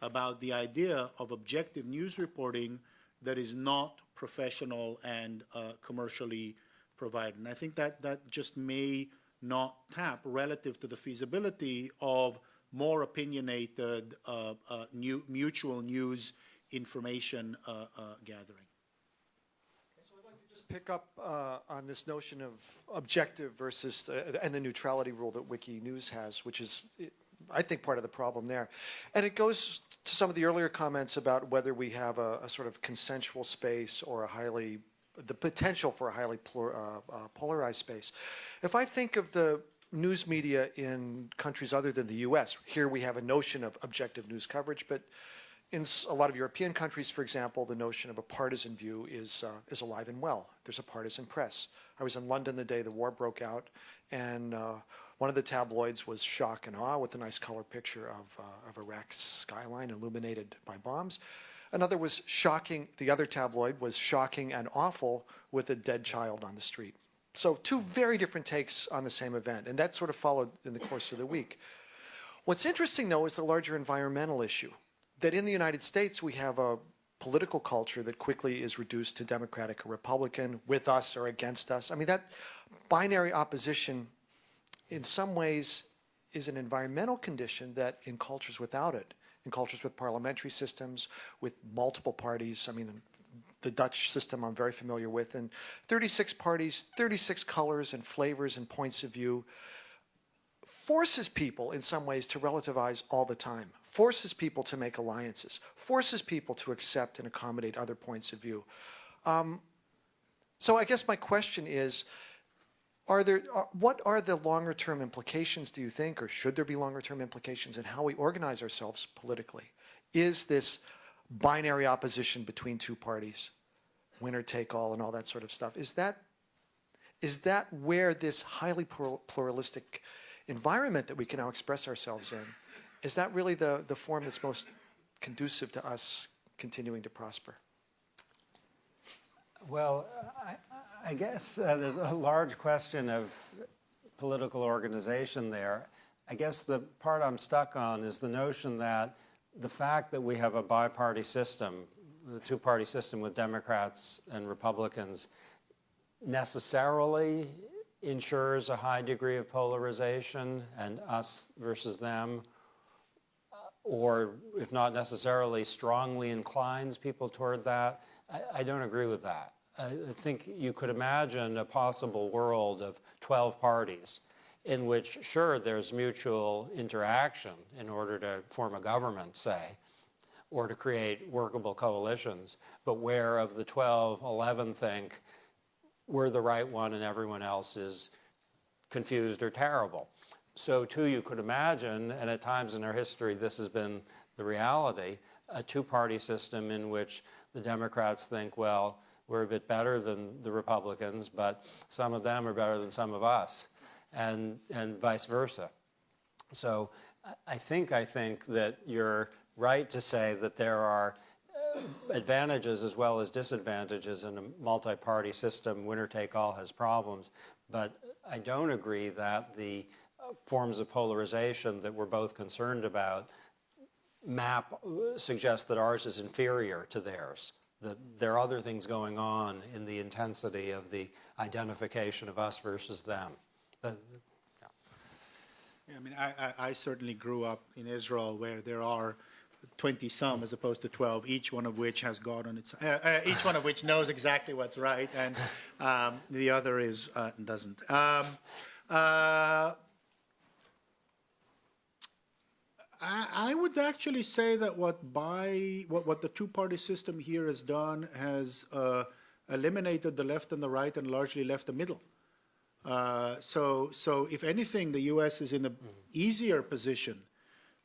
E: about the idea of objective news reporting that is not professional and uh, commercially provided. And I think that that just may not tap relative to the feasibility of more opinionated uh, uh, new, mutual news information uh, gathering.
J: So I'd like to just pick up on this notion of objective versus and the neutrality rule that Wiki News has, which is I think, part of the problem there. And it goes to some of the earlier comments about whether we have a, a sort of consensual space or a highly, the potential for a highly uh, uh, polarized space. If I think of the news media in countries other than the US, here we have a notion of objective news coverage, but in a lot of European countries, for example, the notion of a partisan view is, uh, is alive and well. There's a partisan press. I was in London the day the war broke out, and uh, one of the tabloids was Shock and Awe with a nice color picture of, uh, of Iraq's skyline illuminated by bombs. Another was shocking, the other tabloid was shocking and awful with a dead child on the street. So two very different takes on the same event, and that sort of followed in the course of the week. What's interesting, though, is the larger environmental issue, that in the United States we have a political culture that quickly is reduced to Democratic or Republican, with us or against us. I mean, that binary opposition in some ways is an environmental condition that in cultures without it, in cultures with parliamentary systems, with multiple parties, I mean, the Dutch system I'm very familiar with, and 36 parties, 36 colors and flavors and points of view, forces people in some ways to relativize all the time, forces people to make alliances, forces people to accept and accommodate other points of view. Um, so I guess my question is, are there, are, uh, what are the longer term implications, do you think, or should there be longer term implications in how we organize ourselves politically? Is this binary opposition between two parties, winner take all and all that sort of stuff, is that, is that where this highly pluralistic environment that we can now express ourselves in, is that really the, the form that's most conducive to us continuing to prosper?
D: Well, I, I guess uh, there's a large question of political organization there. I guess the part I'm stuck on is the notion that the fact that we have a bi-party system, the two-party system with Democrats and Republicans, necessarily ensures a high degree of polarization and us versus them, uh, or if not necessarily strongly inclines people toward that. I, I don't agree with that. I, I think you could imagine a possible world of 12 parties in which, sure, there's mutual interaction in order to form a government, say, or to create workable coalitions, but where of the 12, 11 think we're the right one and everyone else is confused or terrible. So too you could imagine, and at times in our history this has been the reality, a two-party system in which the Democrats think, well, we're a bit better than the Republicans, but some of them are better than some of us, and, and vice versa. So I think, I think that you're right to say that there are uh, advantages as well as disadvantages in a multi-party system. Winner take all has problems, but I don't agree that the uh, forms of polarization that we're both concerned about map uh, suggest that ours is inferior to theirs. That there are other things going on in the intensity of the identification of us versus them. Yeah.
E: I mean, I, I, I certainly grew up in Israel where there are 20 some as opposed to 12, each one of which has God on its, uh, uh, each one of which knows exactly what's right, and um, the other is uh, doesn't. Um, uh, I, I, would actually say that what by what, what the two-party system here has done has uh, eliminated the left and the right and largely left the middle. Uh, so, so if anything, the U.S. is in an easier position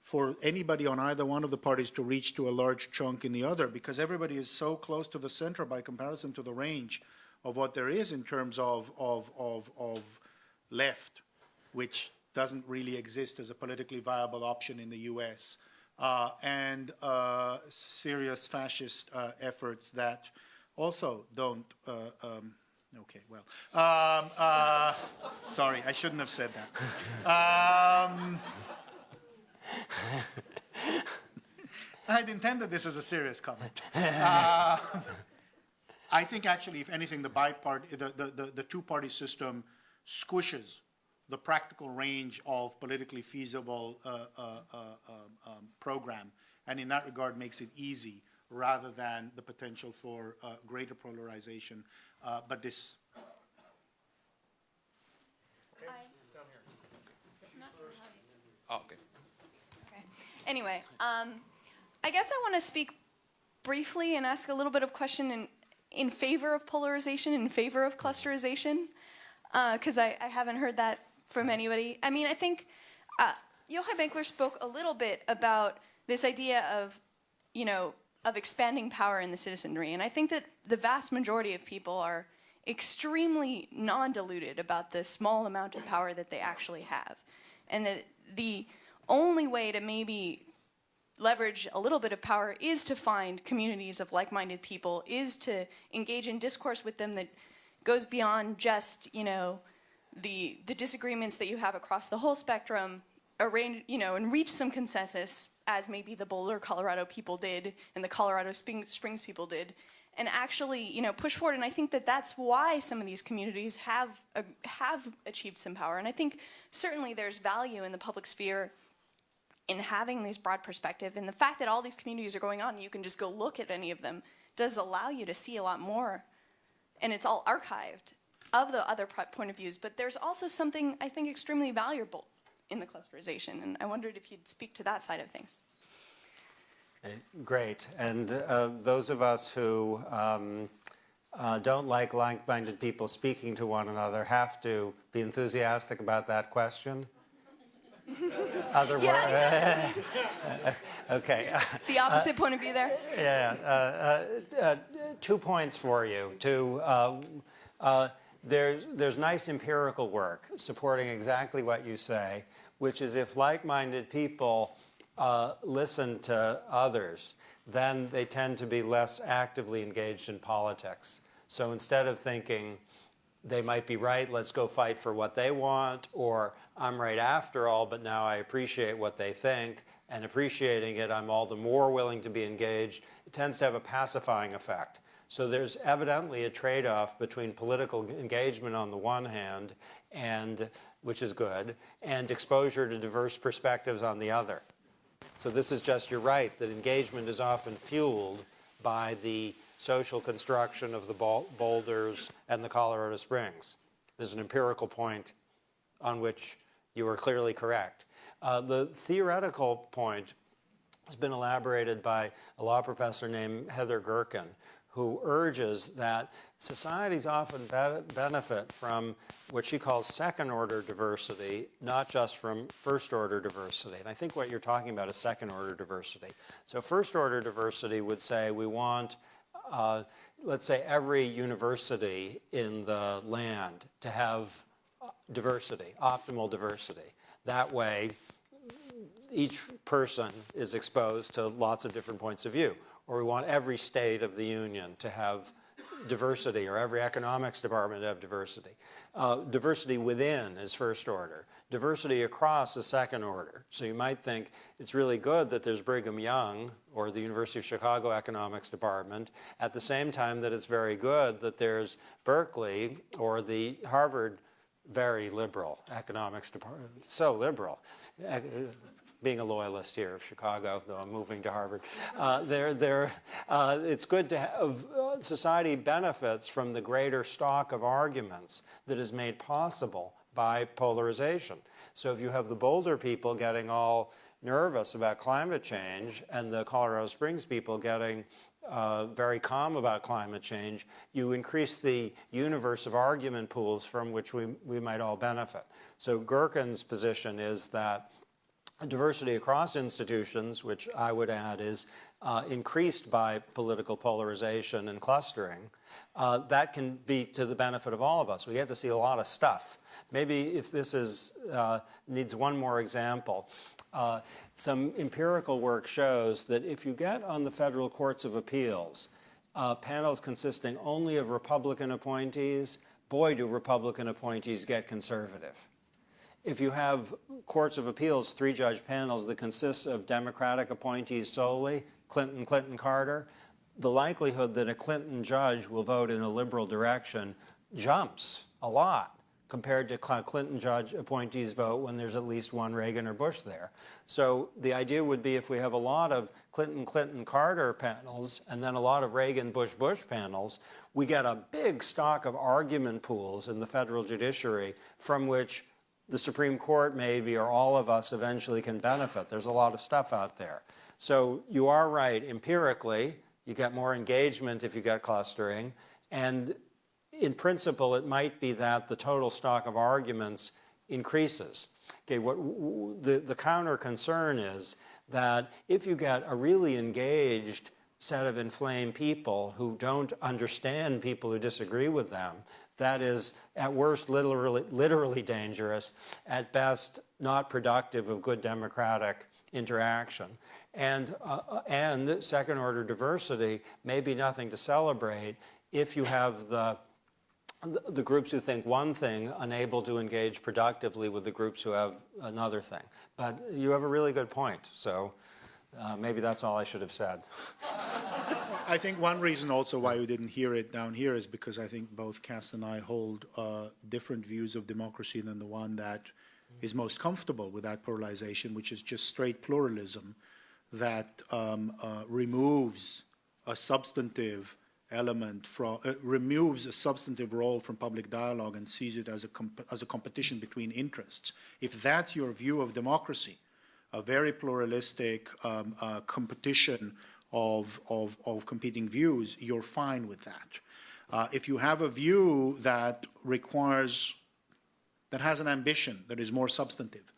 E: for anybody on either one of the parties to reach to a large chunk in the other because everybody is so close to the center by comparison to the range of what there is in terms of, of, of, of left, which doesn't really exist as a politically viable option in the US, uh, and uh, serious fascist uh, efforts that also don't. Uh, um, okay, well, um, uh, sorry, I shouldn't have said that. Um, I'd intended this as a serious comment. Uh, I think actually, if anything, the bipart, the, the, the, two-party system squishes the practical range of politically feasible uh, uh, uh um, um, program, and in that regard makes it easy rather than the potential for uh, greater polarization. Uh, but this
K: Oh, okay.
L: Anyway, um, I guess I want to speak briefly and ask a little bit of question in, in favor of polarization, in favor of clusterization, because uh, I, I, haven't heard that from anybody. I mean, I think uh, Yochai Benkler spoke a little bit about this idea of, you know, of expanding power in the citizenry, and I think that the vast majority of people are extremely non-diluted about the small amount of power that they actually have, and that the only way to maybe leverage a little bit of power is to find communities of like-minded people, is to engage in discourse with them that goes beyond just, you know, the, the disagreements that you have across the whole spectrum, arrange, you know, and reach some consensus, as maybe the Boulder, Colorado people did and the Colorado Springs people did, and actually, you know, push forward. And I think that that's why some of these communities have, uh, have achieved some power. And I think certainly there's value in the public sphere in having these broad perspective and the fact that all these communities are going on, you can just go look at any of them, does allow you to see a lot more. And it's all archived of the other point of views. But there's also something I think extremely valuable in the clusterization. And I wondered if you'd speak to that side of things.
D: Great. And uh, those of us who um, uh, don't like like-minded people speaking to one another have to be enthusiastic about that question. <laughs> Other yeah. <laughs> okay.
L: The opposite uh, point of view there.
D: Yeah. Uh, uh, uh two points for you. To uh, uh, there's there's nice empirical work supporting exactly what you say, which is if like-minded people uh, listen to others, then they tend to be less actively engaged in politics. So instead of thinking they might be right, let's go fight for what they want, or I'm right after all, but now I appreciate what they think, and appreciating it, I'm all the more willing to be engaged. It tends to have a pacifying effect. So there's evidently a trade-off between political engagement on the one hand, and which is good, and exposure to diverse perspectives on the other. So this is just, you're right, that engagement is often fueled by the social construction of the boulders and the Colorado Springs. There's an empirical point on which you are clearly correct. Uh, the theoretical point has been elaborated by a law professor named Heather Gerken, who urges that societies often be benefit from what she calls second order diversity, not just from first order diversity. And I think what you're talking about is second order diversity. So, first order diversity would say we want, uh, let's say, every university in the land to have diversity, optimal diversity. That way, each person is exposed to lots of different points of view. Or we want every state of the union to have diversity, or every economics department to have diversity. Uh, diversity within is first order. Diversity across is second order. So you might think it's really good that there's Brigham Young or the University of Chicago Economics Department, at the same time that it's very good that there's Berkeley or the Harvard very liberal economics department, so liberal. Being a loyalist here of Chicago, though I'm moving to Harvard, uh, they're, they're, uh, it's good to have uh, society benefits from the greater stock of arguments that is made possible by polarization. So if you have the Boulder people getting all nervous about climate change and the Colorado Springs people getting uh, very calm about climate change, you increase the universe of argument pools from which we, we might all benefit. So Gerken's position is that diversity across institutions, which I would add is uh, increased by political polarization and clustering, uh, that can be to the benefit of all of us. We get to see a lot of stuff. Maybe if this is, uh, needs one more example, uh, some empirical work shows that if you get on the federal courts of appeals uh, panels consisting only of Republican appointees, boy, do Republican appointees get conservative. If you have courts of appeals, three judge panels that consist of Democratic appointees solely, Clinton, Clinton, Carter, the likelihood that a Clinton judge will vote in a liberal direction jumps a lot compared to Clinton judge appointees vote when there's at least one Reagan or Bush there. So the idea would be if we have a lot of Clinton, Clinton, Carter panels and then a lot of Reagan, Bush, Bush panels, we get a big stock of argument pools in the federal judiciary from which the Supreme Court maybe or all of us eventually can benefit. There's a lot of stuff out there. So you are right, empirically, you get more engagement if you get clustering. And in principle, it might be that the total stock of arguments increases. Okay, what the, the counter concern is that if you get a really engaged set of inflamed people who don't understand people who disagree with them, that is at worst literally, literally dangerous, at best not productive of good democratic interaction. And, uh, and second order diversity may be nothing to celebrate if you have the, the groups who think one thing unable to engage productively with the groups who have another thing. But you have a really good point. So uh, maybe that's all I should have said. <laughs>
E: I think one reason also why we didn't hear it down here is because I think both Cass and I hold uh, different views of democracy than the one that is most comfortable with that polarization, which is just straight pluralism that um, uh, removes a substantive element from, uh, removes a substantive role from public dialogue and sees it as a, as a competition between interests. If that's your view of democracy, a very pluralistic um, uh, competition of, of, of, competing views, you're fine with that. Uh, if you have a view that requires, that has an ambition that is more substantive,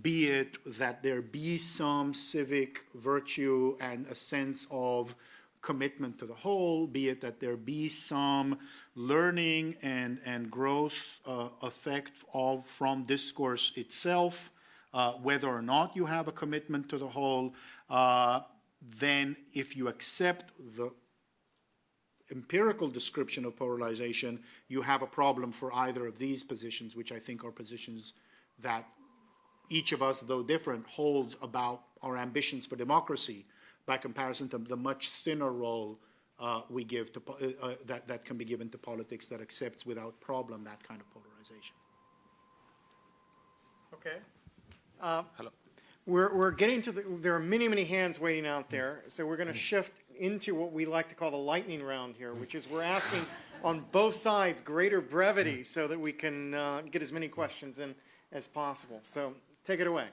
E: be it that there be some civic virtue and a sense of commitment to the whole, be it that there be some learning and, and growth uh, effect of, from discourse itself, uh, whether or not you have a commitment to the whole, uh, then if you accept the empirical description of polarization, you have a problem for either of these positions, which I think are positions that each of us, though different, holds about our ambitions for democracy by comparison to the much thinner role uh, we give to uh, uh, that, that can be given to politics that accepts without problem that kind of polarization.
C: Okay. Uh, Hello. We're, we're getting to the, there are many, many hands waiting out there, so we're going to shift into what we like to call the lightning round here, which is we're asking on both sides greater brevity so that we can uh, get as many questions in as possible. So take it away.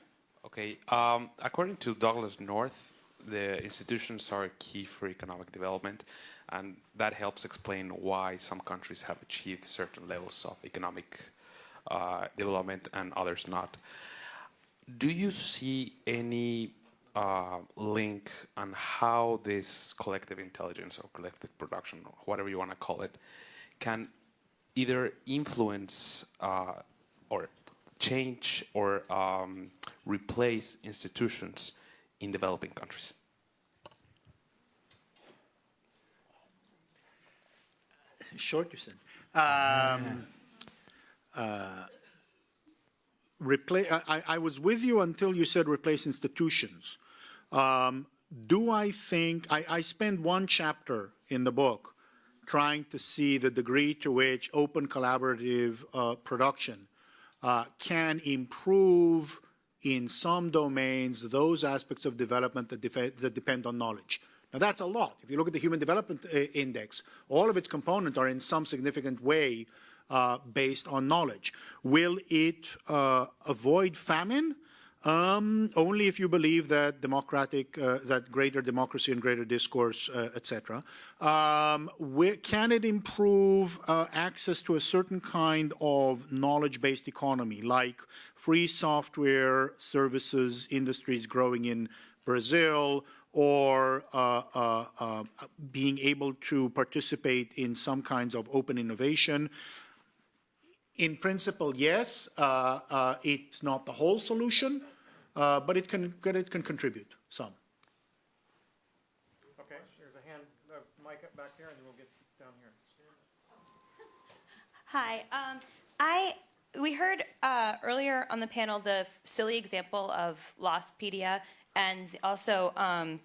K: Okay. Um, according to Douglass North, the institutions are key for economic development, and that helps explain why some countries have achieved certain levels of economic uh, development and others not. Do you see any uh, link on how this collective intelligence or collective production, or whatever you want to call it, can either influence uh, or change or um, replace institutions in developing countries?
E: Short, you said. Um, uh, repla- I, I, was with you until you said replace institutions. Um, do I think I, I spend one chapter in the book trying to see the degree to which open collaborative uh, production uh, can improve in some domains those aspects of development that, that, depend on knowledge. Now that's a lot. If you look at the Human Development uh, Index, all of its components are in some significant way uh, based on knowledge. Will it uh, avoid famine? Um, only if you believe that democratic, uh, that greater democracy and greater discourse, uh, etc. Um, can it improve uh, access to a certain kind of knowledge-based economy, like free software services industries growing in Brazil, or uh, uh, uh, being able to participate in some kinds of open innovation? In principle, yes. Uh, uh, it's not the whole solution, uh, but it can, it can contribute some.
C: Okay, there's a hand, uh, mic up back there, and then we'll get down here.
M: Hi. Um, I we heard uh, earlier on the panel the silly example of Lostpedia, and also um,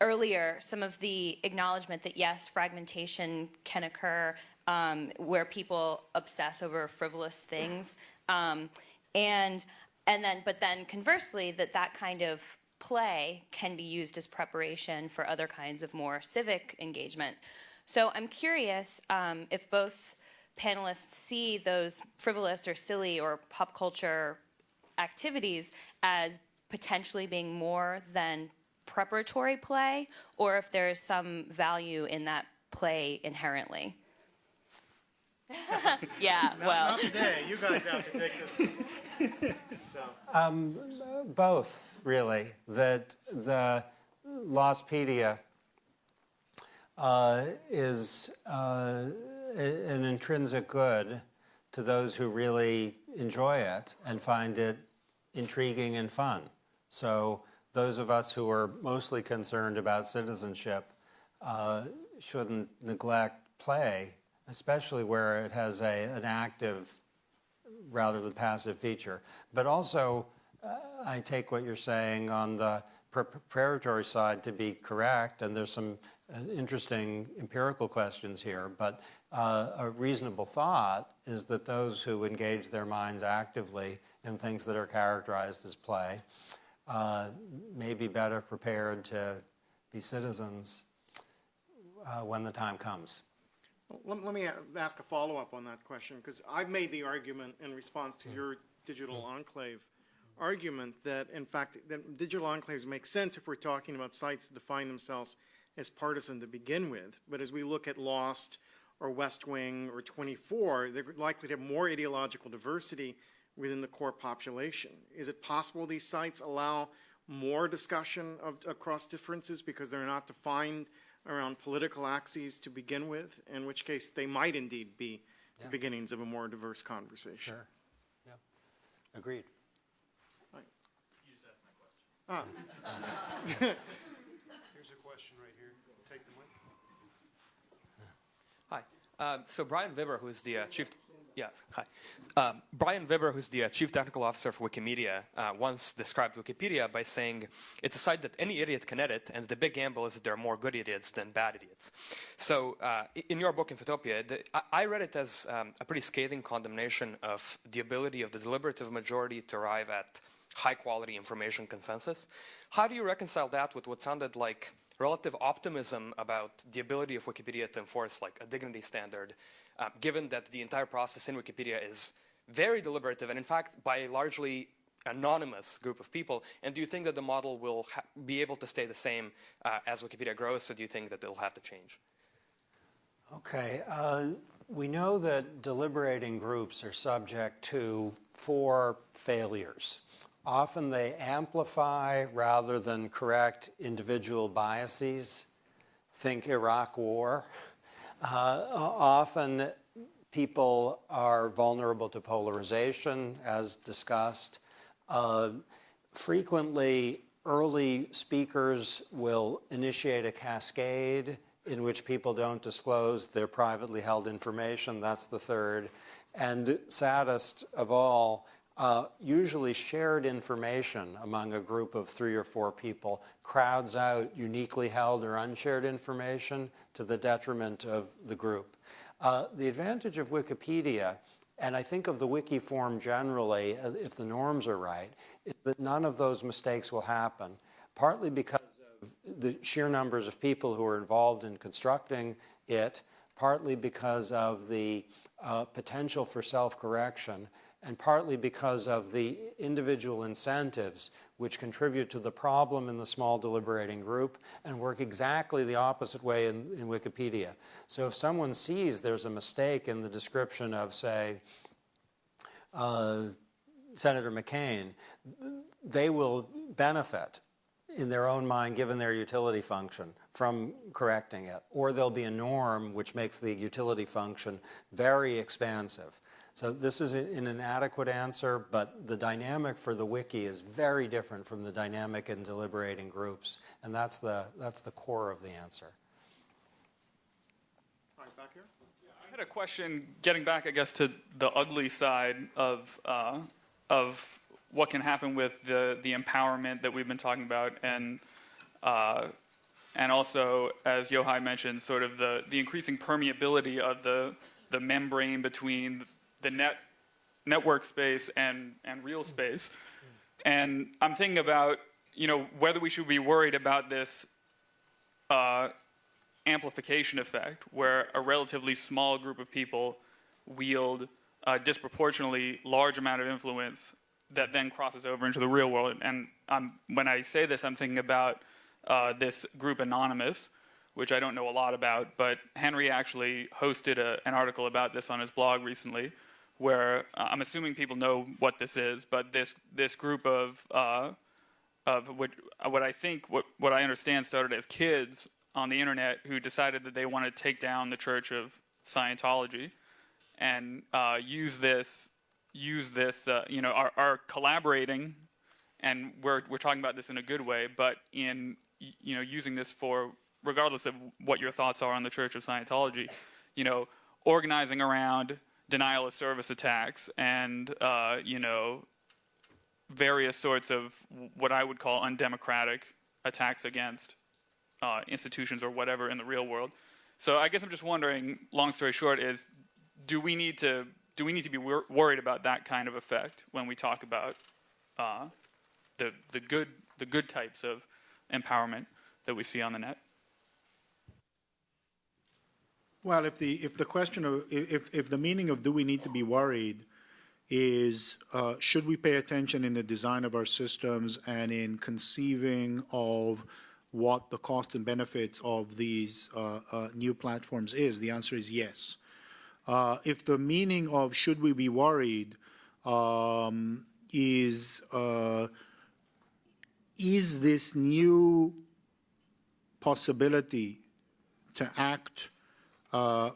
M: earlier some of the acknowledgement that yes, fragmentation can occur um, where people obsess over frivolous things, um, and and then but then conversely that that kind of play can be used as preparation for other kinds of more civic engagement. So I'm curious um, if both panelists see those frivolous or silly or pop culture activities as potentially being more than preparatory play, or if there is some value in that play inherently. <laughs> <laughs> yeah,
C: not,
M: well.
C: Not today. You guys have to <laughs> take this. so.
D: Um, both, really. That the Lostpedia uh, is uh, an intrinsic good to those who really enjoy it and find it intriguing and fun. So those of us who are mostly concerned about citizenship uh, shouldn't neglect play especially where it has a, an active rather than passive feature. But also, uh, I take what you're saying on the preparatory side to be correct, and there's some uh, interesting empirical questions here, but uh, a reasonable thought is that those who engage their minds actively in things that are characterized as play uh, may be better prepared to be citizens uh, when the time comes.
C: Let, let me ask a follow-up on that question, because I've made the argument in response to your digital enclave argument that, in fact, that digital enclaves make sense if we're talking about sites that define themselves as partisan to begin with. But as we look at Lost or West Wing or 24, they're likely to have more ideological diversity within the core population. Is it possible these sites allow more discussion of, across differences because they're not defined around political axes to begin with, in which case they might indeed be yeah. the beginnings of a more diverse conversation.
D: Sure. Yeah. Agreed.
C: Right. Use that my question.
N: Ah. <laughs> Here's a question right here. Take the mic.
O: Hi. Um, so Brion Vibber, who is the uh, chief Yes, hi. Um, Brion Vibber, who's the uh, chief technical officer for Wikimedia, uh, once described Wikipedia by saying it's a site that any idiot can edit, and the big gamble is that there are more good idiots than bad idiots. So, uh, in your book, Infotopia, the, I, I, read it as um, a pretty scathing condemnation of the ability of the deliberative majority to arrive at high quality information consensus. How do you reconcile that with what sounded like relative optimism about the ability of Wikipedia to enforce like a dignity standard, uh, given that the entire process in Wikipedia is very deliberative and in fact by a largely anonymous group of people? And do you think that the model will be able to stay the same uh, as Wikipedia grows, or do you think that it'll have to change?
D: Okay. Uh, we know that deliberating groups are subject to four failures. Often they amplify rather than correct individual biases. Think Iraq War. Uh, often people are vulnerable to polarization, as discussed. Uh, frequently, early speakers will initiate a cascade in which people don't disclose their privately held information. That's the third. And saddest of all, uh, usually shared information among a group of three or four people crowds out uniquely held or unshared information to the detriment of the group. Uh, the advantage of Wikipedia, and I think of the wiki form generally, uh, if the norms are right, is that none of those mistakes will happen, partly because of the sheer numbers of people who are involved in constructing it, partly because of the uh, potential for self-correction, and partly because of the individual incentives which contribute to the problem in the small deliberating group and work exactly the opposite way in, in Wikipedia. So if someone sees there's a mistake in the description of, say, uh, Senator McCain, they will benefit in their own mind, given their utility function, from correcting it. Or there'll be a norm which makes the utility function very expansive. So this is an inadequate answer, but the dynamic for the wiki is very different from the dynamic in deliberating groups, and that's the, that's the core of the answer.
C: back here.
P: I had a question getting back, I guess, to the ugly side of, uh, of what can happen with the, the empowerment that we've been talking about and uh, and also, as Yochai mentioned, sort of the, the increasing permeability of the, the membrane between the net network space and, and real space. And I'm thinking about, you know, whether we should be worried about this uh, amplification effect where a relatively small group of people wield a disproportionately large amount of influence that then crosses over into the real world. And I'm, when I say this, I'm thinking about uh, this group Anonymous, which I don't know a lot about, but Henry actually hosted a, an article about this on his blog recently, where uh, I'm assuming people know what this is, but this this group of uh, of what what I think what what I understand started as kids on the internet who decided that they wanted to take down the Church of Scientology and uh, use this use this uh, you know are, are collaborating and we're we're talking about this in a good way, but in you know using this for regardless of what your thoughts are on the Church of Scientology, you know organizing around denial of service attacks and uh, you know various sorts of what I would call undemocratic attacks against uh, institutions or whatever in the real world. So I guess I'm just wondering. Long story short, is do we need to do we need to be wor worried about that kind of effect when we talk about uh, the the good the good types of empowerment that we see on the net?
E: Well, if the if the question of if if the meaning of do we need to be worried is uh, should we pay attention in the design of our systems and in conceiving of what the cost and benefits of these uh, uh, new platforms is, the answer is yes. Uh, if the meaning of should we be worried um, is uh, is this new possibility to act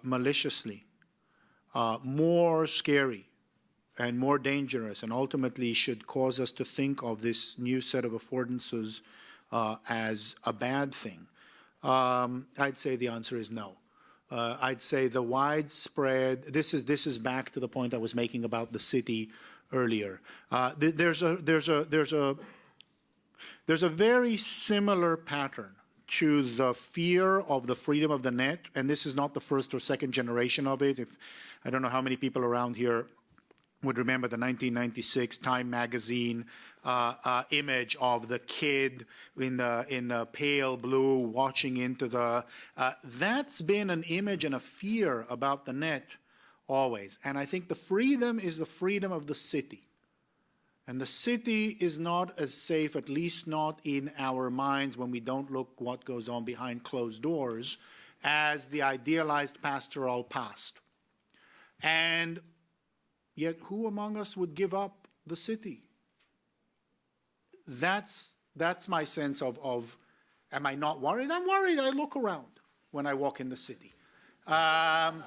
E: maliciously, uh, more scary and more dangerous, and ultimately should cause us to think of this new set of affordances uh, as a bad thing? Um, I'd say the answer is no. Uh, I'd say the widespread. This is this is back to the point I was making about the city earlier. Uh, th there's a there's a there's a there's a very similar pattern to the fear of the freedom of the net, and this is not the first or second generation of it. If I don't know how many people around here would remember the 1996 Time magazine uh, uh, image of the kid in the in the pale blue watching into the. Uh, that's been an image and a fear about the net always, and I think the freedom is the freedom of the city. And the city is not as safe, at least not in our minds when we don't look what goes on behind closed doors, as the idealized pastoral past. And yet, who among us would give up the city? That's, that's my sense of, of, am I not worried? I'm worried. I look around when I walk in the city. Um,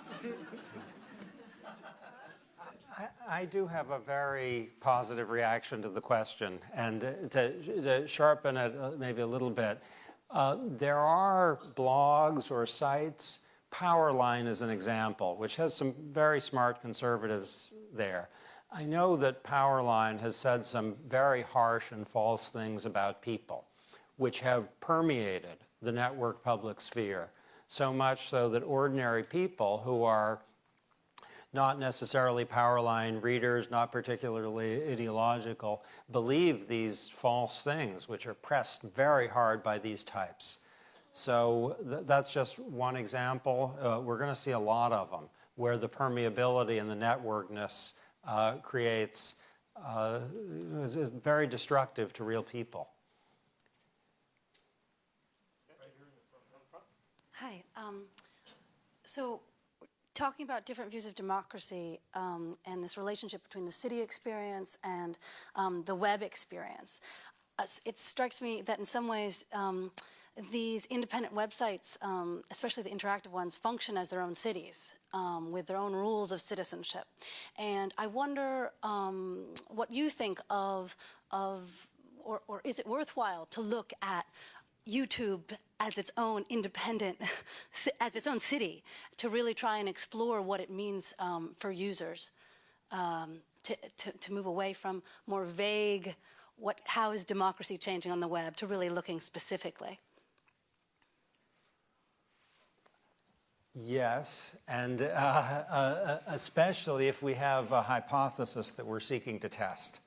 D: I do have a very positive reaction to the question, and to, to sharpen it uh, maybe a little bit, uh, there are blogs or sites. Powerline is an example, which has some very smart conservatives there. I know that Powerline has said some very harsh and false things about people, which have permeated the network public sphere, so much so that ordinary people who are not necessarily power line readers, not particularly ideological, believe these false things, which are pressed very hard by these types. So th that's just one example. Uh, we're going to see a lot of them where the permeability and the networkness uh, creates uh, is very destructive to real people.
Q: Hi. Um, so talking about different views of democracy um, and this relationship between the city experience and um, the web experience, uh, it strikes me that in some ways um, these independent websites, um, especially the interactive ones, function as their own cities um, with their own rules of citizenship. And I wonder um, what you think of, of or, or is it worthwhile to look at YouTube as its own independent, <laughs> as its own city, to really try and explore what it means um, for users, um, to, to, to, move away from more vague, what, how is democracy changing on the web, to really looking specifically.
D: Yes, and uh, uh, especially if we have a hypothesis that we're seeking to test.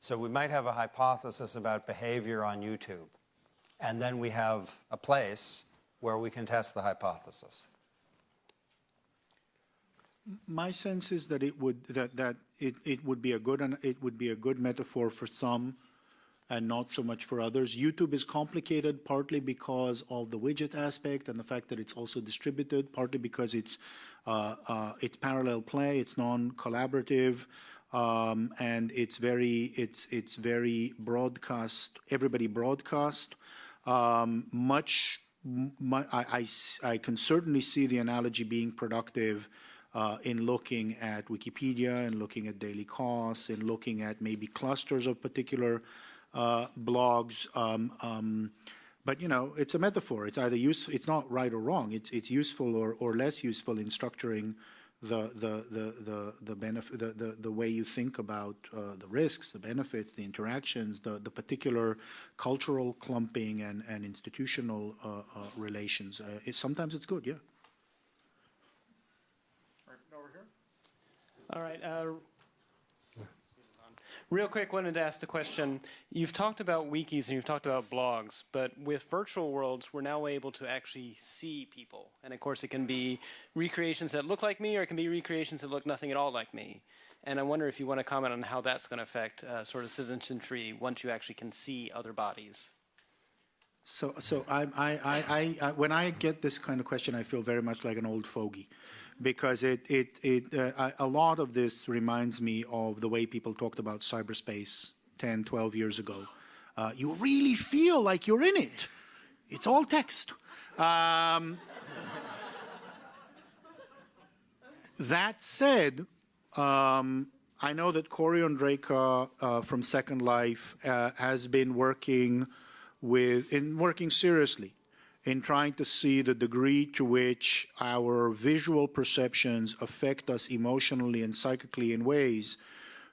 D: So we might have a hypothesis about behavior on YouTube and then we have a place where we can test the hypothesis.
E: My sense is that it would that that it, it would be a good and it would be a good metaphor for some and not so much for others. YouTube is complicated partly because of the widget aspect and the fact that it's also distributed, partly because it's uh, uh, it's parallel play, it's non-collaborative, um, and it's very it's it's very broadcast. Everybody broadcast. Um, much, my, I, I, I, can certainly see the analogy being productive uh, in looking at Wikipedia and looking at Daily Kos and looking at maybe clusters of particular uh, blogs. Um, um, but you know, it's a metaphor. It's either use. It's not right or wrong. It's it's useful or or less useful in structuring the the the the the benefit the, the the way you think about uh, the risks, the benefits, the interactions, the the particular cultural clumping and and institutional uh, uh, relations. Uh, it, sometimes it's good, yeah.
C: Right over here.
R: All right. Real quick, wanted to ask the question. You've talked about wikis and you've talked about blogs, but with virtual worlds, we're now able to actually see people. And of course, it can be recreations that look like me, or it can be recreations that look nothing at all like me. And I wonder if you want to comment on how that's going to affect uh, sort of citizenry once you actually can see other bodies.
E: So, so I, I, I, I, when I get this kind of question, I feel very much like an old fogey because it, it, it, uh, a lot of this reminds me of the way people talked about cyberspace 10, 12 years ago. Uh, you really feel like you're in it. It's all text. Um, that said, um, I know that Cory Ondrejka uh, from Second Life uh, has been working with, in working seriously in trying to see the degree to which our visual perceptions affect us emotionally and psychically in ways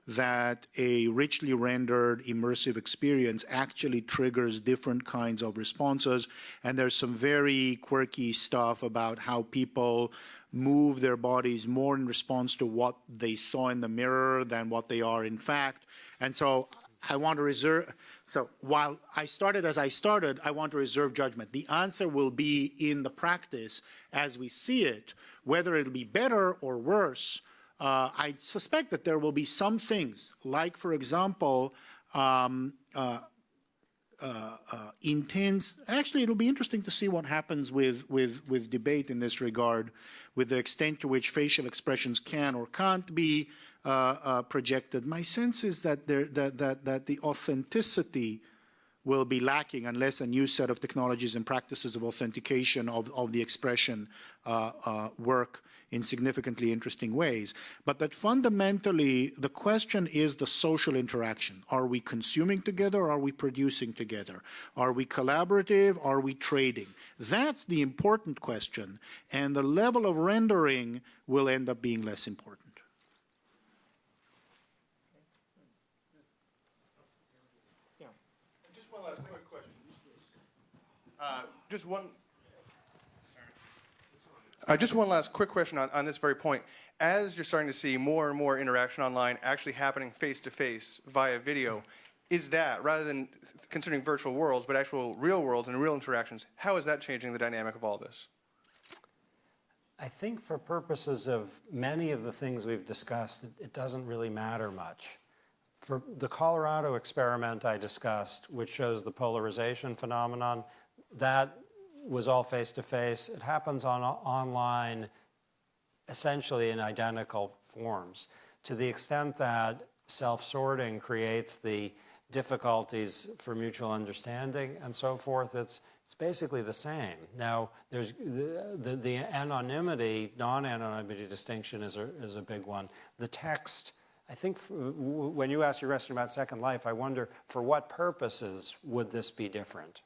E: that a richly rendered immersive experience actually triggers different kinds of responses. And there's some very quirky stuff about how people move their bodies more in response to what they saw in the mirror than what they are in fact. And so I want to reserve, so while I started as I started, I want to reserve judgment. The answer will be in the practice as we see it, whether it'll be better or worse. Uh, I suspect that there will be some things, like, for example, um, uh, uh, uh, intense. Actually, it'll be interesting to see what happens with, with, with debate in this regard, with the extent to which facial expressions can or can't be projected. My sense is that, there, that, that, that the authenticity will be lacking unless a new set of technologies and practices of authentication of, of the expression uh, uh, work in significantly interesting ways. But that fundamentally, the question is the social interaction. Are we consuming together? Are we producing together? Are we collaborative? Are we trading? That's the important question. And the level of rendering will end up being less important.
S: Just one last quick question. Uh, just one. Uh, just one last quick question on, on this very point. As you're starting to see more and more interaction online actually happening face to face via video, is that, rather than considering virtual worlds, but actual real worlds and real interactions, how is that changing the dynamic of all this?
D: I think for purposes of many of the things we've discussed, it, it doesn't really matter much. For the Colorado experiment I discussed, which shows the polarization phenomenon, that was all face-to-face. It happens on online essentially in identical forms. To the extent that self-sorting creates the difficulties for mutual understanding and so forth, it's, it's basically the same. Now, there's the, the, the anonymity, non-anonymity distinction is a, is a big one. The text, I think when you ask your question about Second Life, I wonder for what purposes would this be different?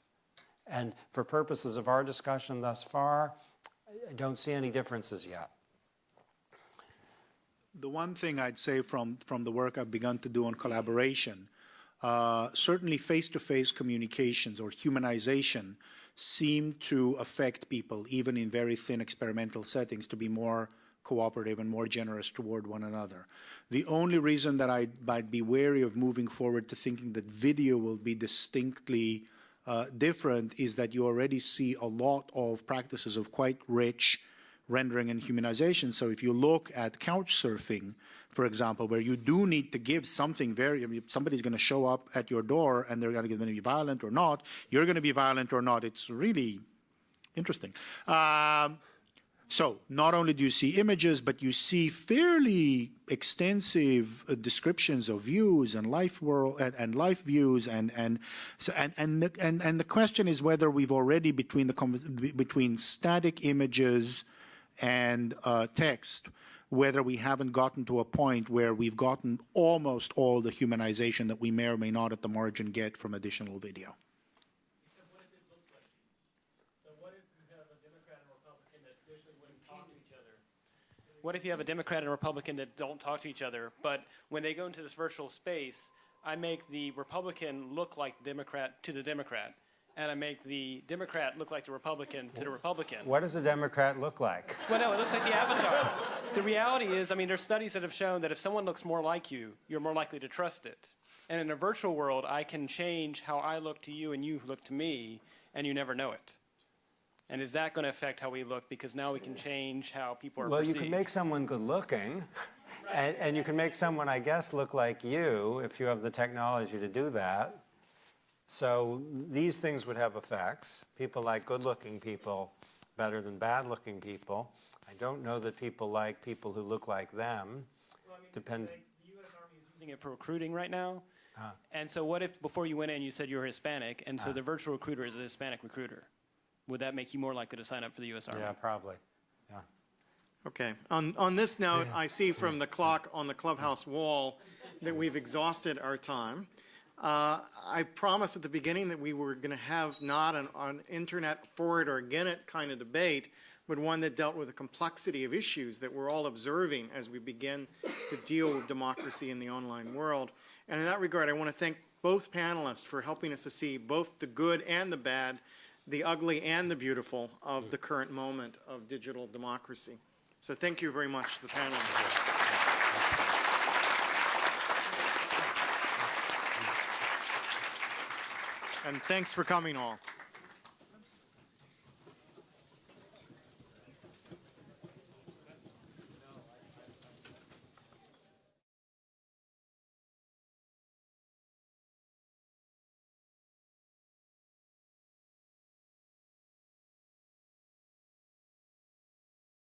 D: And for purposes of our discussion thus far, I don't see any differences yet.
E: The one thing I'd say from, from the work I've begun to do on collaboration, uh, certainly face-to-face -face communications or humanization seem to affect people, even in very thin experimental settings, to be more cooperative and more generous toward one another. The only reason that I'd, be wary of moving forward to thinking that video will be distinctly uh, different is that you already see a lot of practices of quite rich rendering and humanization. So if you look at couch surfing, for example, where you do need to give something very, I mean, somebody's going to show up at your door and they're going to be violent or not, you're going to be violent or not. It's really interesting. Um, so not only do you see images, but you see fairly extensive uh, descriptions of views and life world and, and, life views and and so and and the, and and the question is whether we've already between the between static images and uh, text, whether we haven't gotten to a point where we've gotten almost all the humanization that we may or may not at the margin get from additional video.
R: What if you have a Democrat and a Republican that don't talk to each other, but when they go into this virtual space, I make the Republican look like the Democrat to the Democrat, and I make the Democrat look like the Republican to the Republican.
D: What does a Democrat look like?
R: Well, no, it looks like the avatar. the reality is, I mean, there's studies that have shown that if someone looks more like you, you're more likely to trust it. And in a virtual world, I can change how I look to you and you look to me, and you never know it. And is that going to affect how we look? Because now we can change how people are
D: well,
R: perceived.
D: you can make someone good looking, and, and you can make someone, I guess, look like you if you have the technology to do that. So these things would have effects. People like good looking people better than bad looking people. I don't know that people like people who look like them.
R: Well, I mean, Depend like the U.S. Army is using it for recruiting right now. Uh, and so what if before you went in you said you were Hispanic, and so uh, the virtual recruiter is a Hispanic recruiter? Would that make you more likely to sign up for the U.S. Army?
D: Yeah, probably. Yeah.
C: Okay. On, on this note, I see from the clock on the clubhouse wall that we've exhausted our time. Uh, I promised at the beginning that we were going to have not an, an internet for it or against it kind of debate, but one that dealt with the complexity of issues that we're all observing as we begin to deal with democracy in the online world. And in that regard, I want to thank both panelists for helping us to see both the good and the bad the ugly and the beautiful of the current moment of digital democracy. So thank you very much to the panel. And thanks for coming all.